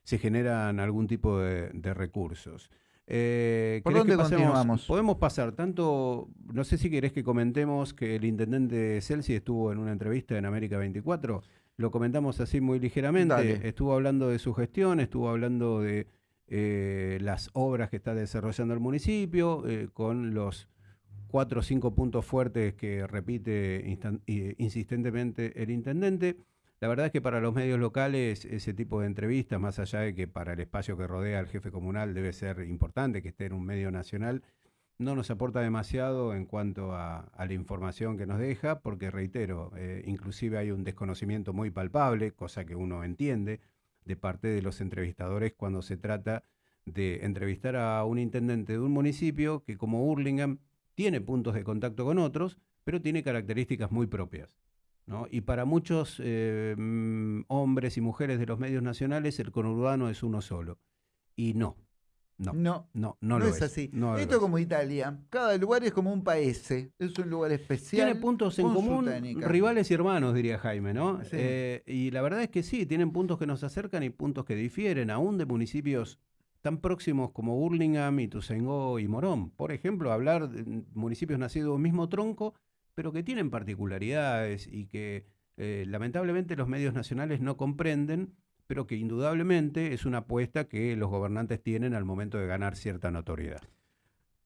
se generan algún tipo de recursos. Eh, ¿Por dónde continuamos? Podemos pasar tanto, no sé si querés que comentemos que el intendente Celsi estuvo en una entrevista en América 24, lo comentamos así muy ligeramente, estuvo hablando de su gestión, estuvo hablando de eh, las obras que está desarrollando el municipio, eh, con los cuatro o cinco puntos fuertes que repite insistentemente el intendente. La verdad es que para los medios locales ese tipo de entrevistas, más allá de que para el espacio que rodea al jefe comunal debe ser importante que esté en un medio nacional, no nos aporta demasiado en cuanto a, la información que nos deja, porque reitero, eh, inclusive hay un desconocimiento muy palpable, cosa que uno entiende, de parte de los entrevistadores cuando se trata de entrevistar a un intendente de un municipio que como Hurlingham tiene puntos de contacto con otros, pero tiene características muy propias. Y para muchos eh, mm, hombres y mujeres de los medios nacionales el conurbano es uno solo. Y no. No, no, no, no, lo es, así. Esto es como Italia. Cada lugar es como un país. Es un lugar especial. Tiene puntos en común, rivales y hermanos, diría Jaime, ¿no? Eh, y la verdad es que sí, tienen puntos que nos acercan y puntos que difieren, aún de municipios tan próximos como Burlingame, Ituzaingó y Morón. Por ejemplo, hablar de municipios nacidos del mismo tronco, pero que tienen particularidades y que eh, lamentablemente los medios nacionales no comprenden, pero que indudablemente es una apuesta que los gobernantes tienen al momento de ganar cierta notoriedad.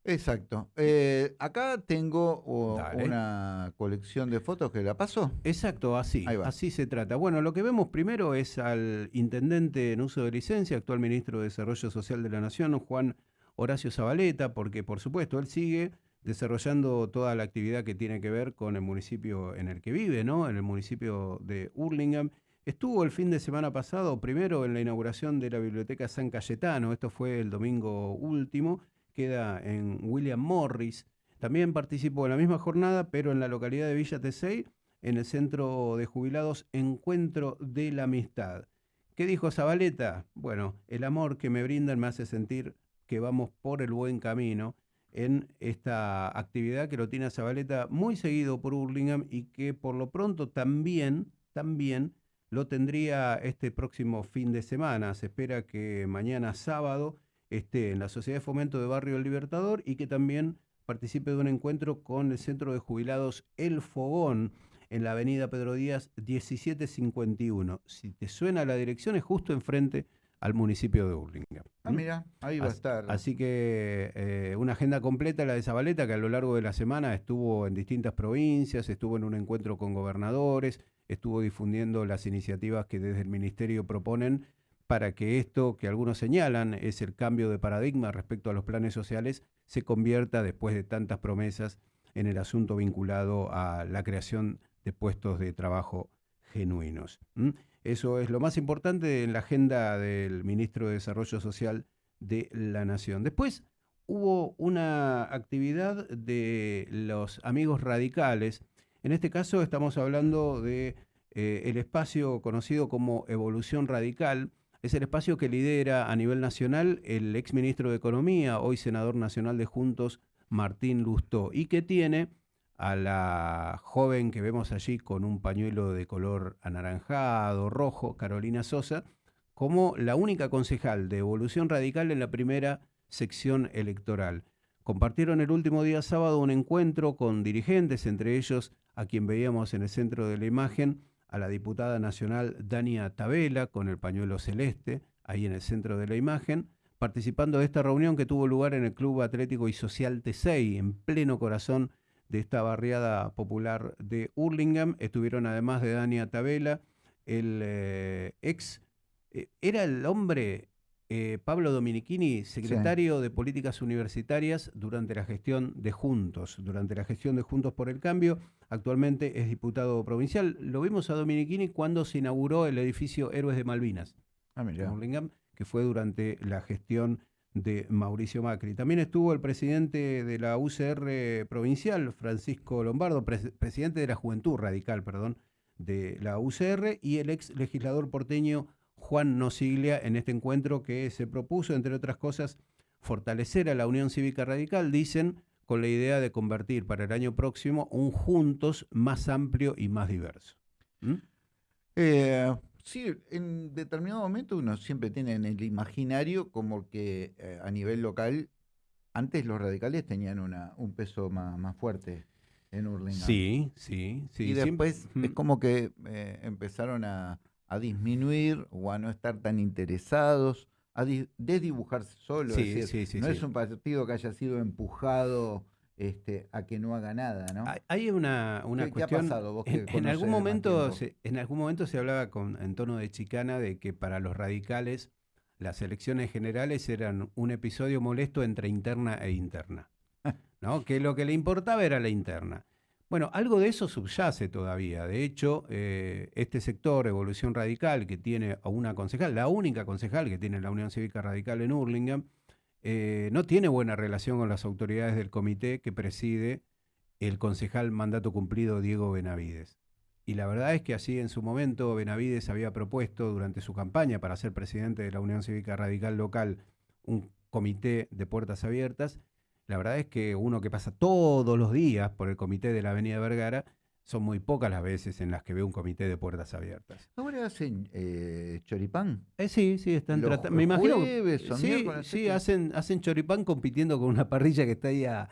Exacto. Eh, acá tengo una colección de fotos que la pasó. Exacto, así. Así se trata. Bueno, lo que vemos primero es al intendente en uso de licencia, actual ministro de Desarrollo Social de la Nación, Juan Horacio Zabaleta, porque por supuesto él sigue desarrollando toda la actividad que tiene que ver con el municipio en el que vive, ¿no? En el municipio de Hurlingham. Estuvo el fin de semana pasado, primero en la inauguración de la Biblioteca San Cayetano, esto fue el domingo último, queda en William Morris. También participó en la misma jornada, pero en la localidad de Villa Tesey, en el centro de jubilados Encuentro de la Amistad. ¿Qué dijo Zabaleta? Bueno, el amor que me brindan me hace sentir que vamos por el buen camino en esta actividad que lo tiene Zabaleta muy seguido por Hurlingham y que por lo pronto también, también lo tendría este próximo fin de semana. Se espera que mañana sábado esté en la Sociedad de Fomento de Barrio El Libertador y que también participe de un encuentro con el Centro de Jubilados El Fogón en la avenida Pedro Díaz 1751. Si te suena la dirección es justo enfrente al municipio de Burlingame. Ah, mira, ahí va a estar. Así que eh, una agenda completa la de Zabaleta, que a lo largo de la semana estuvo en distintas provincias, estuvo en un encuentro con gobernadores, estuvo difundiendo las iniciativas que desde el ministerio proponen para que esto que algunos señalan es el cambio de paradigma respecto a los planes sociales se convierta, después de tantas promesas, en el asunto vinculado a la creación de puestos de trabajo genuinos. Eso es lo más importante en la agenda del ministro de Desarrollo Social de la Nación. Después hubo una actividad de los amigos radicales. En este caso estamos hablando de eh, el espacio conocido como Evolución Radical. Es el espacio que lidera a nivel nacional el exministro de Economía, hoy senador nacional de Juntos, Martín Lustó, y que tiene a la joven que vemos allí con un pañuelo de color anaranjado, rojo, Carolina Sosa, como la única concejal de Evolución Radical en la primera sección electoral. Compartieron el último día sábado un encuentro con dirigentes, entre ellos a quien veíamos en el centro de la imagen, a la diputada nacional Dania Tabela, con el pañuelo celeste, ahí en el centro de la imagen, participando de esta reunión que tuvo lugar en el Club Atlético y Social T6, en pleno corazón de esta barriada popular de Hurlingham. Estuvieron además de Dania Tabela, el eh, ex, eh, era el hombre eh, Pablo Dominichini, secretario de Políticas Universitarias durante la gestión de Juntos, durante la gestión de Juntos por el Cambio. Actualmente es diputado provincial. Lo vimos a Dominichini cuando se inauguró el edificio Héroes de Malvinas, ah, que fue durante la gestión de Mauricio Macri. También estuvo el presidente de la UCR provincial, Francisco Lombardo, presidente de la Juventud Radical, perdón, de la UCR, y el ex legislador porteño Juan Nosiglia en este encuentro que se propuso, entre otras cosas, fortalecer a la Unión Cívica Radical, dicen, con la idea de convertir para el año próximo un Juntos más amplio y más diverso. ¿Mm? Eh, sí, en determinado momento uno siempre tiene en el imaginario como que eh, a nivel local, antes los radicales tenían una, un peso más, fuerte en Urlingan. Sí, sí, sí. Y después es como que eh, empezaron a, a disminuir o a no estar tan interesados, a desdibujarse solo. no es un partido que haya sido empujado este, a que no haga nada, ¿no? Hay una, una cuestión. en, algún momento se, en algún momento se hablaba con, en tono de chicana de que para los radicales las elecciones generales eran un episodio molesto entre interna e interna. ¿no? que lo que le importaba era la interna. Bueno, algo de eso subyace todavía. De hecho, eh, este sector, Evolución Radical, que tiene a una concejal, la única concejal que tiene la Unión Cívica Radical en Hurlingham, eh, no tiene buena relación con las autoridades del comité que preside el concejal mandato cumplido Diego Benavides. Y la verdad es que así en su momento Benavides había propuesto durante su campaña para ser presidente de la Unión Cívica Radical local un comité de puertas abiertas la verdad es que uno que pasa todos los días por el comité de la Avenida Vergara, son muy pocas las veces en las que ve un comité de puertas abiertas. ¿Ahora hacen eh, choripán? Eh, sí, sí, están tratando. Me imagino. sí, sí hacen, hacen choripán compitiendo con una parrilla que está ahí a,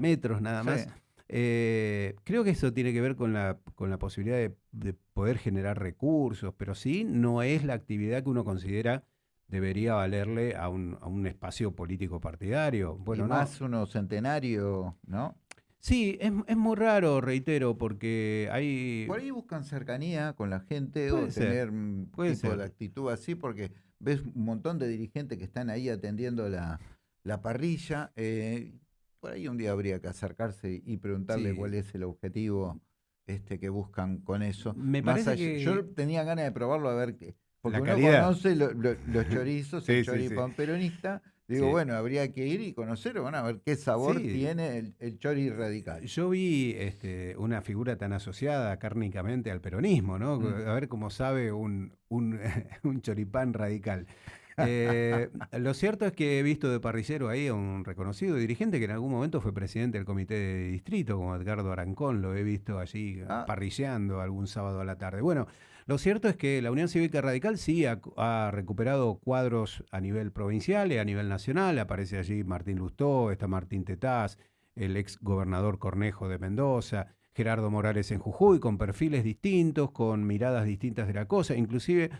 metros nada más. Eh, creo que eso tiene que ver con la, con la posibilidad de, de, poder generar recursos, pero sí no es la actividad que uno considera debería valerle a un, a un espacio político partidario. Bueno, y más uno centenario, ¿no? Sí, es, es, muy raro, reitero, porque hay... Por ahí buscan cercanía con la gente o tener un tipo de actitud así, porque ves un montón de dirigentes que están ahí atendiendo la, la parrilla. Eh, por ahí un día habría que acercarse y preguntarle cuál es el objetivo este que buscan con eso. Me parece que... Yo tenía ganas de probarlo a ver qué porque uno conoce los chorizos, el choripán peronista. Digo, bueno, habría que ir y conocer, bueno, a ver qué sabor tiene el, el, chori radical. Yo vi este, una figura tan asociada cárnicamente al peronismo, ¿no? Mm. A ver cómo sabe un, un, un choripán radical. Eh, lo cierto es que he visto de parrillero ahí a un reconocido dirigente que en algún momento fue presidente del comité de distrito, como Edgardo Arancón, lo he visto allí ah. parrilleando algún sábado a la tarde. Bueno, lo cierto es que la Unión Cívica Radical sí ha, recuperado cuadros a nivel provincial y a nivel nacional. Aparece allí Martín Lustó, está Martín Tetaz, el ex gobernador Cornejo de Mendoza, Gerardo Morales en Jujuy, con perfiles distintos, con miradas distintas de la cosa, inclusive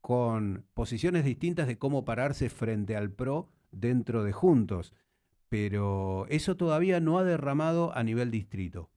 con posiciones distintas de cómo pararse frente al PRO dentro de Juntos. Pero eso todavía no ha derramado a nivel distrito.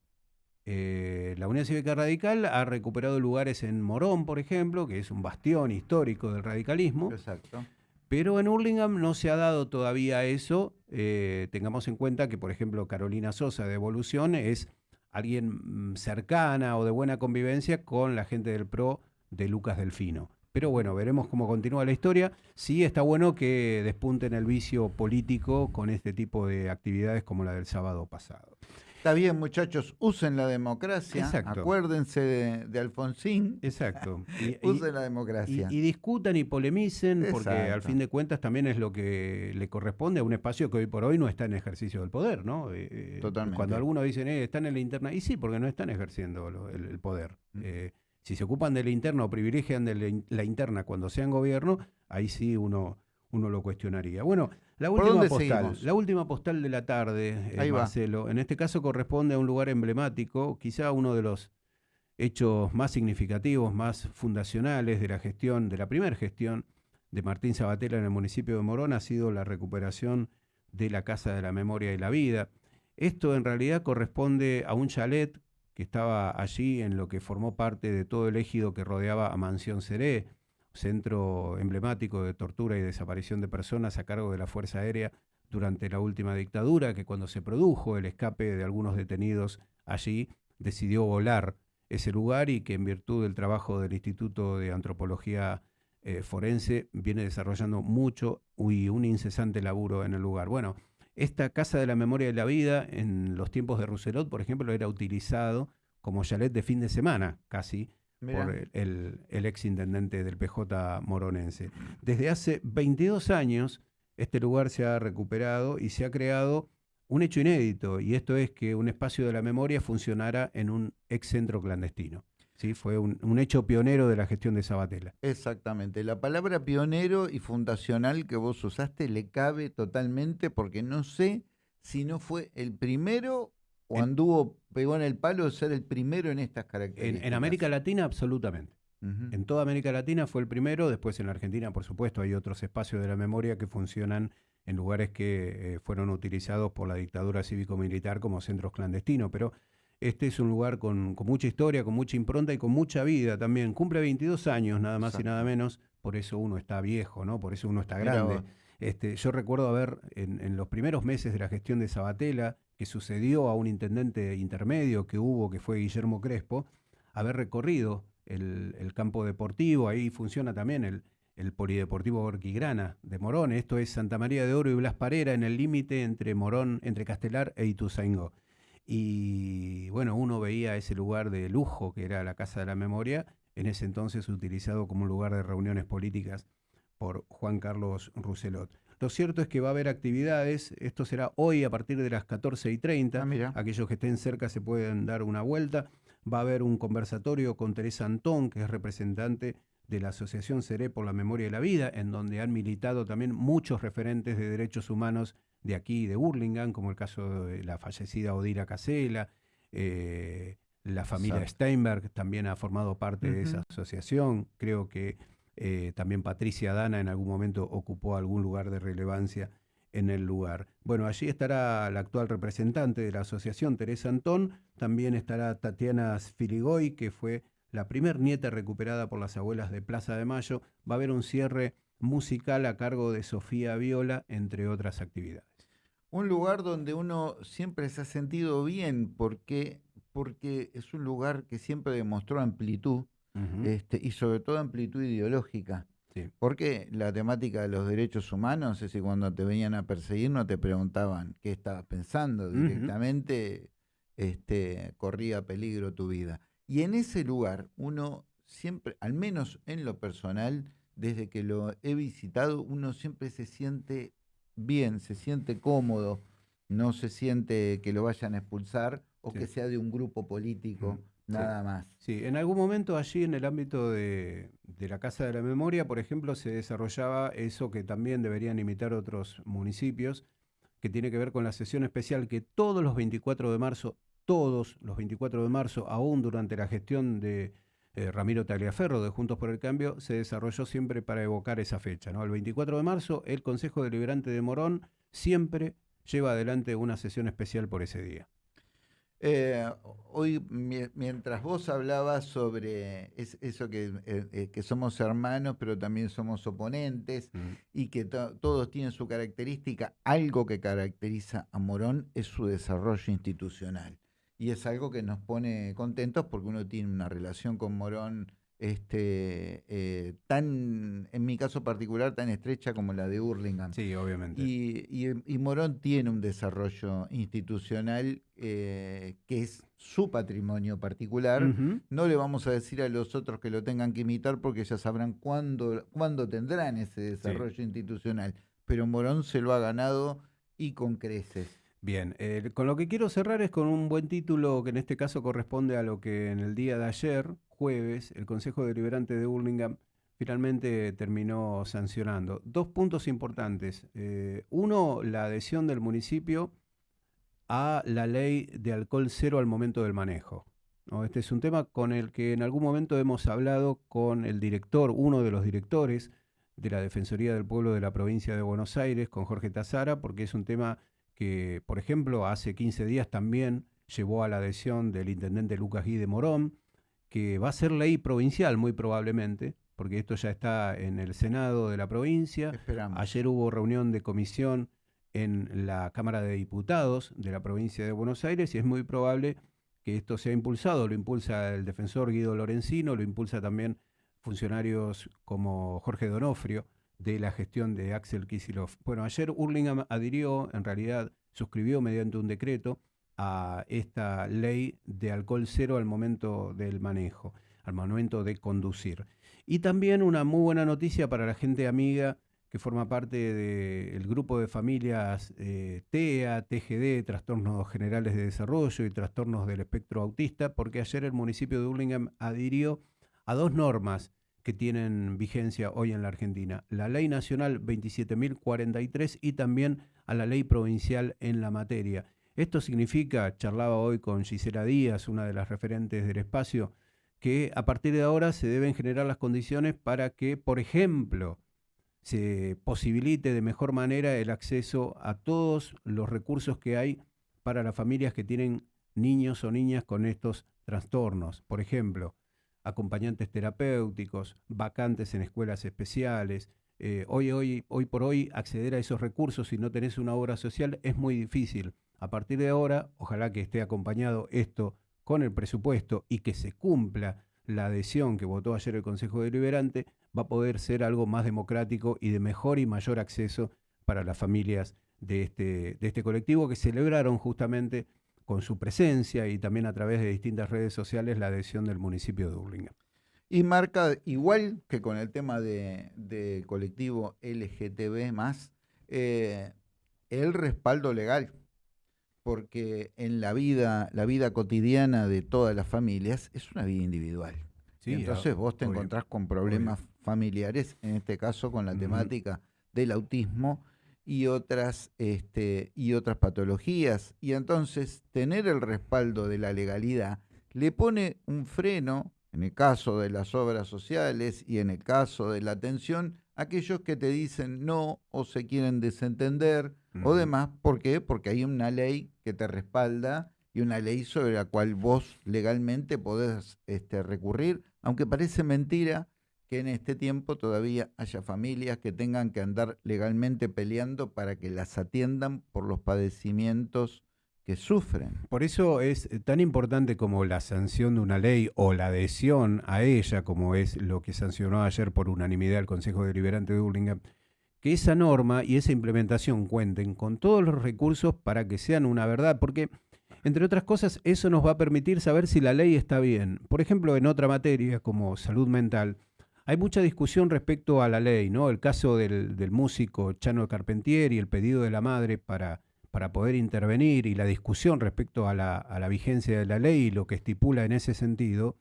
Eh, la Unión Cívica Radical ha recuperado lugares en Morón, por ejemplo, que es un bastión histórico del radicalismo. Exacto. Pero en Hurlingham no se ha dado todavía eso. Eh, tengamos en cuenta que, por ejemplo, Carolina Sosa de Evolución es alguien mm, cercana o de buena convivencia con la gente del PRO de Lucas Delfino. Pero bueno, veremos cómo continúa la historia. Sí está bueno que despunten el vicio político con este tipo de actividades como la del sábado pasado. Está bien, muchachos, usen la democracia. Acuérdense de, Alfonsín. Exacto. usen la democracia. Y, discutan y polemicen, porque al fin de cuentas también es lo que le corresponde a un espacio que hoy por hoy no está en ejercicio del poder, ¿no? Eh, eh, Totalmente. Cuando algunos dicen, eh, están en la interna, y sí, porque no están ejerciendo el, poder. Mm. Eh, si se ocupan de la interna o privilegian de la interna cuando sean gobierno, ahí sí uno, uno lo cuestionaría. Bueno, la última postal, la última postal de la tarde, eh, Marcelo, en este caso corresponde a un lugar emblemático, quizá uno de los hechos más significativos, más fundacionales de la gestión, de la primera gestión de Martín Sabatella en el municipio de Morón ha sido la recuperación de la Casa de la Memoria y la Vida. Esto en realidad corresponde a un chalet que estaba allí en lo que formó parte de todo el ejido que rodeaba a Mansión Seré, centro emblemático de tortura y desaparición de personas a cargo de la Fuerza Aérea durante la última dictadura, que cuando se produjo el escape de algunos detenidos allí, decidió volar ese lugar y que en virtud del trabajo del Instituto de Antropología eh, Forense viene desarrollando mucho y un incesante laburo en el lugar. Bueno, esta Casa de la Memoria de la Vida en los tiempos de Rousselot, por ejemplo, era utilizado como chalet de fin de semana, casi, por el, ex intendente del PJ moronense. Desde hace 22 años, este lugar se ha recuperado y se ha creado un hecho inédito, y esto es que un espacio de la memoria funcionara en un ex centro clandestino. ¿sí? Fue un, hecho pionero de la gestión de Sabatella. Exactamente. La palabra pionero y fundacional que vos usaste le cabe totalmente porque no sé si no fue el primero o anduvo, pegó en el palo ser el primero en estas características. En, América Latina, absolutamente. En toda América Latina fue el primero, después en la Argentina, por supuesto, hay otros espacios de la memoria que funcionan en lugares que eh, fueron utilizados por la dictadura cívico-militar como centros clandestinos, pero este es un lugar con, mucha historia, con mucha impronta y con mucha vida también. Cumple 22 años, nada más y nada menos, por eso uno está viejo, ¿no? Por eso uno está grande. Este, yo recuerdo haber, en, los primeros meses de la gestión de Sabatella, que sucedió a un intendente intermedio que hubo, que fue Guillermo Crespo, haber recorrido el, campo deportivo, ahí funciona también el, Polideportivo Orquigrana de Morón, esto es Santa María de Oro y Blas Parera, en el límite entre Morón, entre Castelar e Ituzaingó. Y bueno, uno veía ese lugar de lujo que era la Casa de la Memoria, en ese entonces utilizado como lugar de reuniones políticas por Juan Carlos Rousselot. Lo cierto es que va a haber actividades, esto será hoy a partir de las 14 y 30, ah, aquellos que estén cerca se pueden dar una vuelta, va a haber un conversatorio con Teresa Antón, que es representante de la Asociación Seré por la Memoria y la Vida, en donde han militado también muchos referentes de derechos humanos de aquí, de Burlingame, como el caso de la fallecida Odira Casela, eh, la familia Steinberg también ha formado parte de esa asociación, creo que eh, también Patricia Dana en algún momento ocupó algún lugar de relevancia en el lugar. Bueno, allí estará la actual representante de la asociación, Teresa Antón, también estará Tatiana Filigoy, que fue la primer nieta recuperada por las abuelas de Plaza de Mayo. Va a haber un cierre musical a cargo de Sofía Viola, entre otras actividades. Un lugar donde uno siempre se ha sentido bien porque, porque es un lugar que siempre demostró amplitud, este, y sobre todo amplitud ideológica. Porque la temática de los derechos humanos es que cuando te venían a perseguir no te preguntaban qué estabas pensando, directamente este, corría peligro tu vida. Y en ese lugar uno siempre, al menos en lo personal, desde que lo he visitado, uno siempre se siente bien, se siente cómodo, no se siente que lo vayan a expulsar o que sea de un grupo político. Nada más. Sí, en algún momento allí en el ámbito de, la Casa de la Memoria, por ejemplo, se desarrollaba eso que también deberían imitar otros municipios, que tiene que ver con la sesión especial que todos los 24 de marzo, todos los 24 de marzo, aún durante la gestión de eh, Ramiro Tagliaferro de Juntos por el Cambio, se desarrolló siempre para evocar esa fecha. ¿no? El 24 de marzo, el Consejo Deliberante de Morón siempre lleva adelante una sesión especial por ese día. Eh, hoy, mientras vos hablabas sobre eso que, eh, eh, que, somos hermanos, pero también somos oponentes y que todos tienen su característica, algo que caracteriza a Morón es su desarrollo institucional. Y es algo que nos pone contentos porque uno tiene una relación con Morón este, eh, tan, en mi caso particular, tan estrecha como la de Hurlingham. Sí, obviamente. Y, Morón tiene un desarrollo institucional eh, que es su patrimonio particular. No le vamos a decir a los otros que lo tengan que imitar porque ya sabrán cuándo, cuándo tendrán ese desarrollo institucional. Pero Morón se lo ha ganado y con creces. Bien, eh, con lo que quiero cerrar es con un buen título que en este caso corresponde a lo que en el día de ayer, jueves, el Consejo Deliberante de Burlingame finalmente terminó sancionando. Dos puntos importantes. Eh, uno, la adhesión del municipio a la ley de alcohol cero al momento del manejo. Este es un tema con el que en algún momento hemos hablado con el director, uno de los directores de la Defensoría del Pueblo de la provincia de Buenos Aires, con Jorge Tazara, porque es un tema que, por ejemplo, hace 15 días también llevó a la adhesión del intendente Lucas Guy de Morón, que va a ser ley provincial muy probablemente, porque esto ya está en el Senado de la provincia. Ayer hubo reunión de comisión en la Cámara de Diputados de la provincia de Buenos Aires y es muy probable que esto sea impulsado. Lo impulsa el defensor Guido Lorenzino, lo impulsa también funcionarios como Jorge Donofrio de la gestión de Axel Kisilov. Bueno, ayer Hurlingham adhirió, en realidad suscribió mediante un decreto a esta ley de alcohol cero al momento del manejo, al momento de conducir. Y también una muy buena noticia para la gente amiga que forma parte del grupo de familias eh, TEA, TGD, Trastornos Generales de Desarrollo y Trastornos del Espectro Autista, porque ayer el municipio de Hurlingham adhirió a dos normas que tienen vigencia hoy en la Argentina, la Ley Nacional 27.043 y también a la Ley Provincial en la materia. Esto significa, charlaba hoy con Gisela Díaz, una de las referentes del espacio, que a partir de ahora se deben generar las condiciones para que, por ejemplo, se posibilite de mejor manera el acceso a todos los recursos que hay para las familias que tienen niños o niñas con estos trastornos. Por ejemplo, acompañantes terapéuticos, vacantes en escuelas especiales. Eh, hoy, hoy, hoy por hoy acceder a esos recursos si no tenés una obra social es muy difícil. A partir de ahora, ojalá que esté acompañado esto con el presupuesto y que se cumpla la adhesión que votó ayer el Consejo Deliberante, va a poder ser algo más democrático y de mejor y mayor acceso para las familias de este, este colectivo que celebraron justamente con su presencia y también a través de distintas redes sociales la adhesión del municipio de Burlingame. Y marca, igual que con el tema de, colectivo LGTB, eh, el respaldo legal, porque en la vida, la vida cotidiana de todas las familias es una vida individual. Entonces vos te encontrás con problemas familiares, en este caso con la temática del autismo, y otras, este, y otras patologías. Y entonces tener el respaldo de la legalidad le pone un freno, en el caso de las obras sociales y en el caso de la atención, a aquellos que te dicen no o se quieren desentender o demás. ¿Por qué? Porque hay una ley que te respalda y una ley sobre la cual vos legalmente podés este, recurrir, aunque parece mentira, que en este tiempo todavía haya familias que tengan que andar legalmente peleando para que las atiendan por los padecimientos que sufren. Por eso es tan importante como la sanción de una ley o la adhesión a ella, como es lo que sancionó ayer por unanimidad el Consejo Deliberante de Burlingame, que esa norma y esa implementación cuenten con todos los recursos para que sean una verdad, porque entre otras cosas eso nos va a permitir saber si la ley está bien. Por ejemplo, en otra materia como salud mental, hay mucha discusión respecto a la ley, ¿no? El caso del, músico Chano Carpentier y el pedido de la madre para, para poder intervenir y la discusión respecto a la, a la vigencia de la ley y lo que estipula en ese sentido,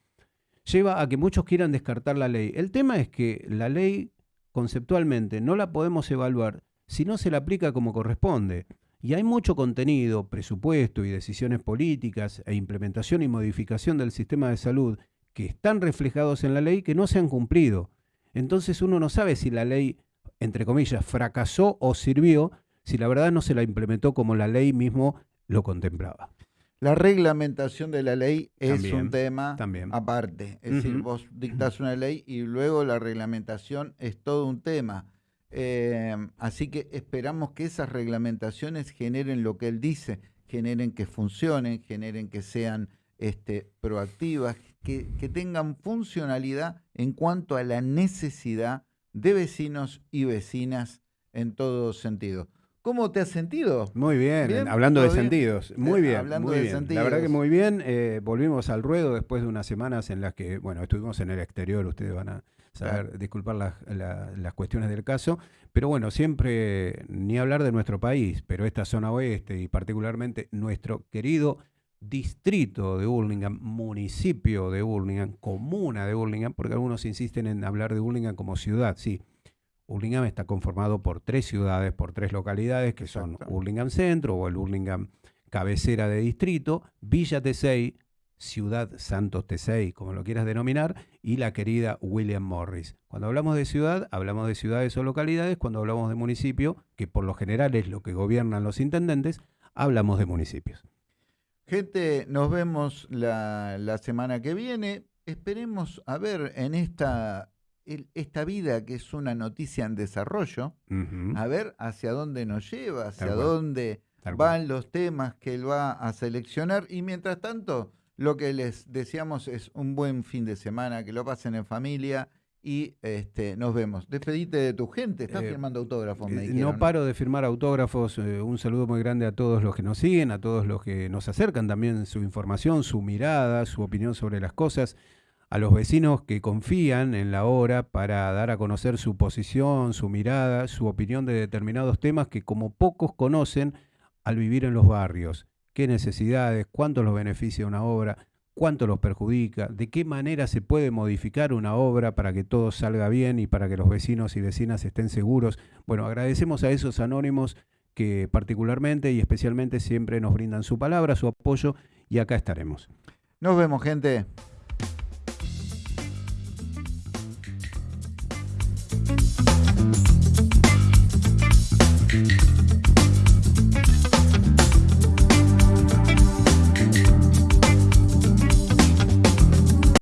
lleva a que muchos quieran descartar la ley. El tema es que la ley conceptualmente no la podemos evaluar si no se la aplica como corresponde. Y hay mucho contenido, presupuesto y decisiones políticas e implementación y modificación del sistema de salud que están reflejados en la ley que no se han cumplido. Entonces uno no sabe si la ley, entre comillas, fracasó o sirvió, si la verdad no se la implementó como la ley mismo lo contemplaba. La reglamentación de la ley es También, un tema también. aparte. Es decir, vos dictás una ley y luego la reglamentación es todo un tema. Eh, así que esperamos que esas reglamentaciones generen lo que él dice, generen que funcionen, generen que sean este, proactivas, que, que tengan funcionalidad en cuanto a la necesidad de vecinos y vecinas en todo sentido. ¿Cómo te has sentido? Muy bien, Bien, hablando de sentidos, muy Eh, bien, hablando muy de bien. La verdad que sentidos. muy bien, eh, volvimos al ruedo después de unas semanas en las que, bueno, estuvimos en el exterior, ustedes van a saber disculpar las, la- las cuestiones del caso, pero bueno, siempre ni hablar de nuestro país, pero esta zona oeste y particularmente nuestro querido distrito de Burlingame, municipio de Burlingame, comuna de Burlingame, porque algunos insisten en hablar de Burlingame como ciudad, sí. Burlingame está conformado por tres ciudades, por tres localidades, que son. Burlingame Centro o el Burlingame cabecera de distrito, Villa Tesey, Ciudad Santos Tesey, como lo quieras denominar, y la querida William Morris. Cuando hablamos de ciudad, hablamos de ciudades o localidades, cuando hablamos de municipio, que por lo general es lo que gobiernan los intendentes, hablamos de municipios. Gente, nos vemos la, la semana que viene. Esperemos a ver en esta, el- esta vida que es una noticia en desarrollo, a ver hacia dónde nos lleva, hacia dónde cual. van los temas que él va a seleccionar. Y mientras tanto, lo que les deseamos es un buen fin de semana, que lo pasen en familia y este, nos vemos. Despedite de tu gente, estás Eh, firmando autógrafos, me Eh, dijeron. No paro de firmar autógrafos. eh, un saludo muy grande a todos los que nos siguen, a todos los que nos acercan también su información, su mirada, su opinión sobre las cosas, a los vecinos que confían en la obra para dar a conocer su posición, su mirada, su opinión de determinados temas que como pocos conocen al vivir en los barrios. ¿Qué necesidades? ¿Cuánto los beneficia una obra? ¿Cuánto los perjudica? ¿De qué manera se puede modificar una obra para que todo salga bien y para que los vecinos y vecinas estén seguros? Bueno, agradecemos a esos anónimos que particularmente y especialmente siempre nos brindan su palabra, su apoyo y acá estaremos. Nos vemos, gente.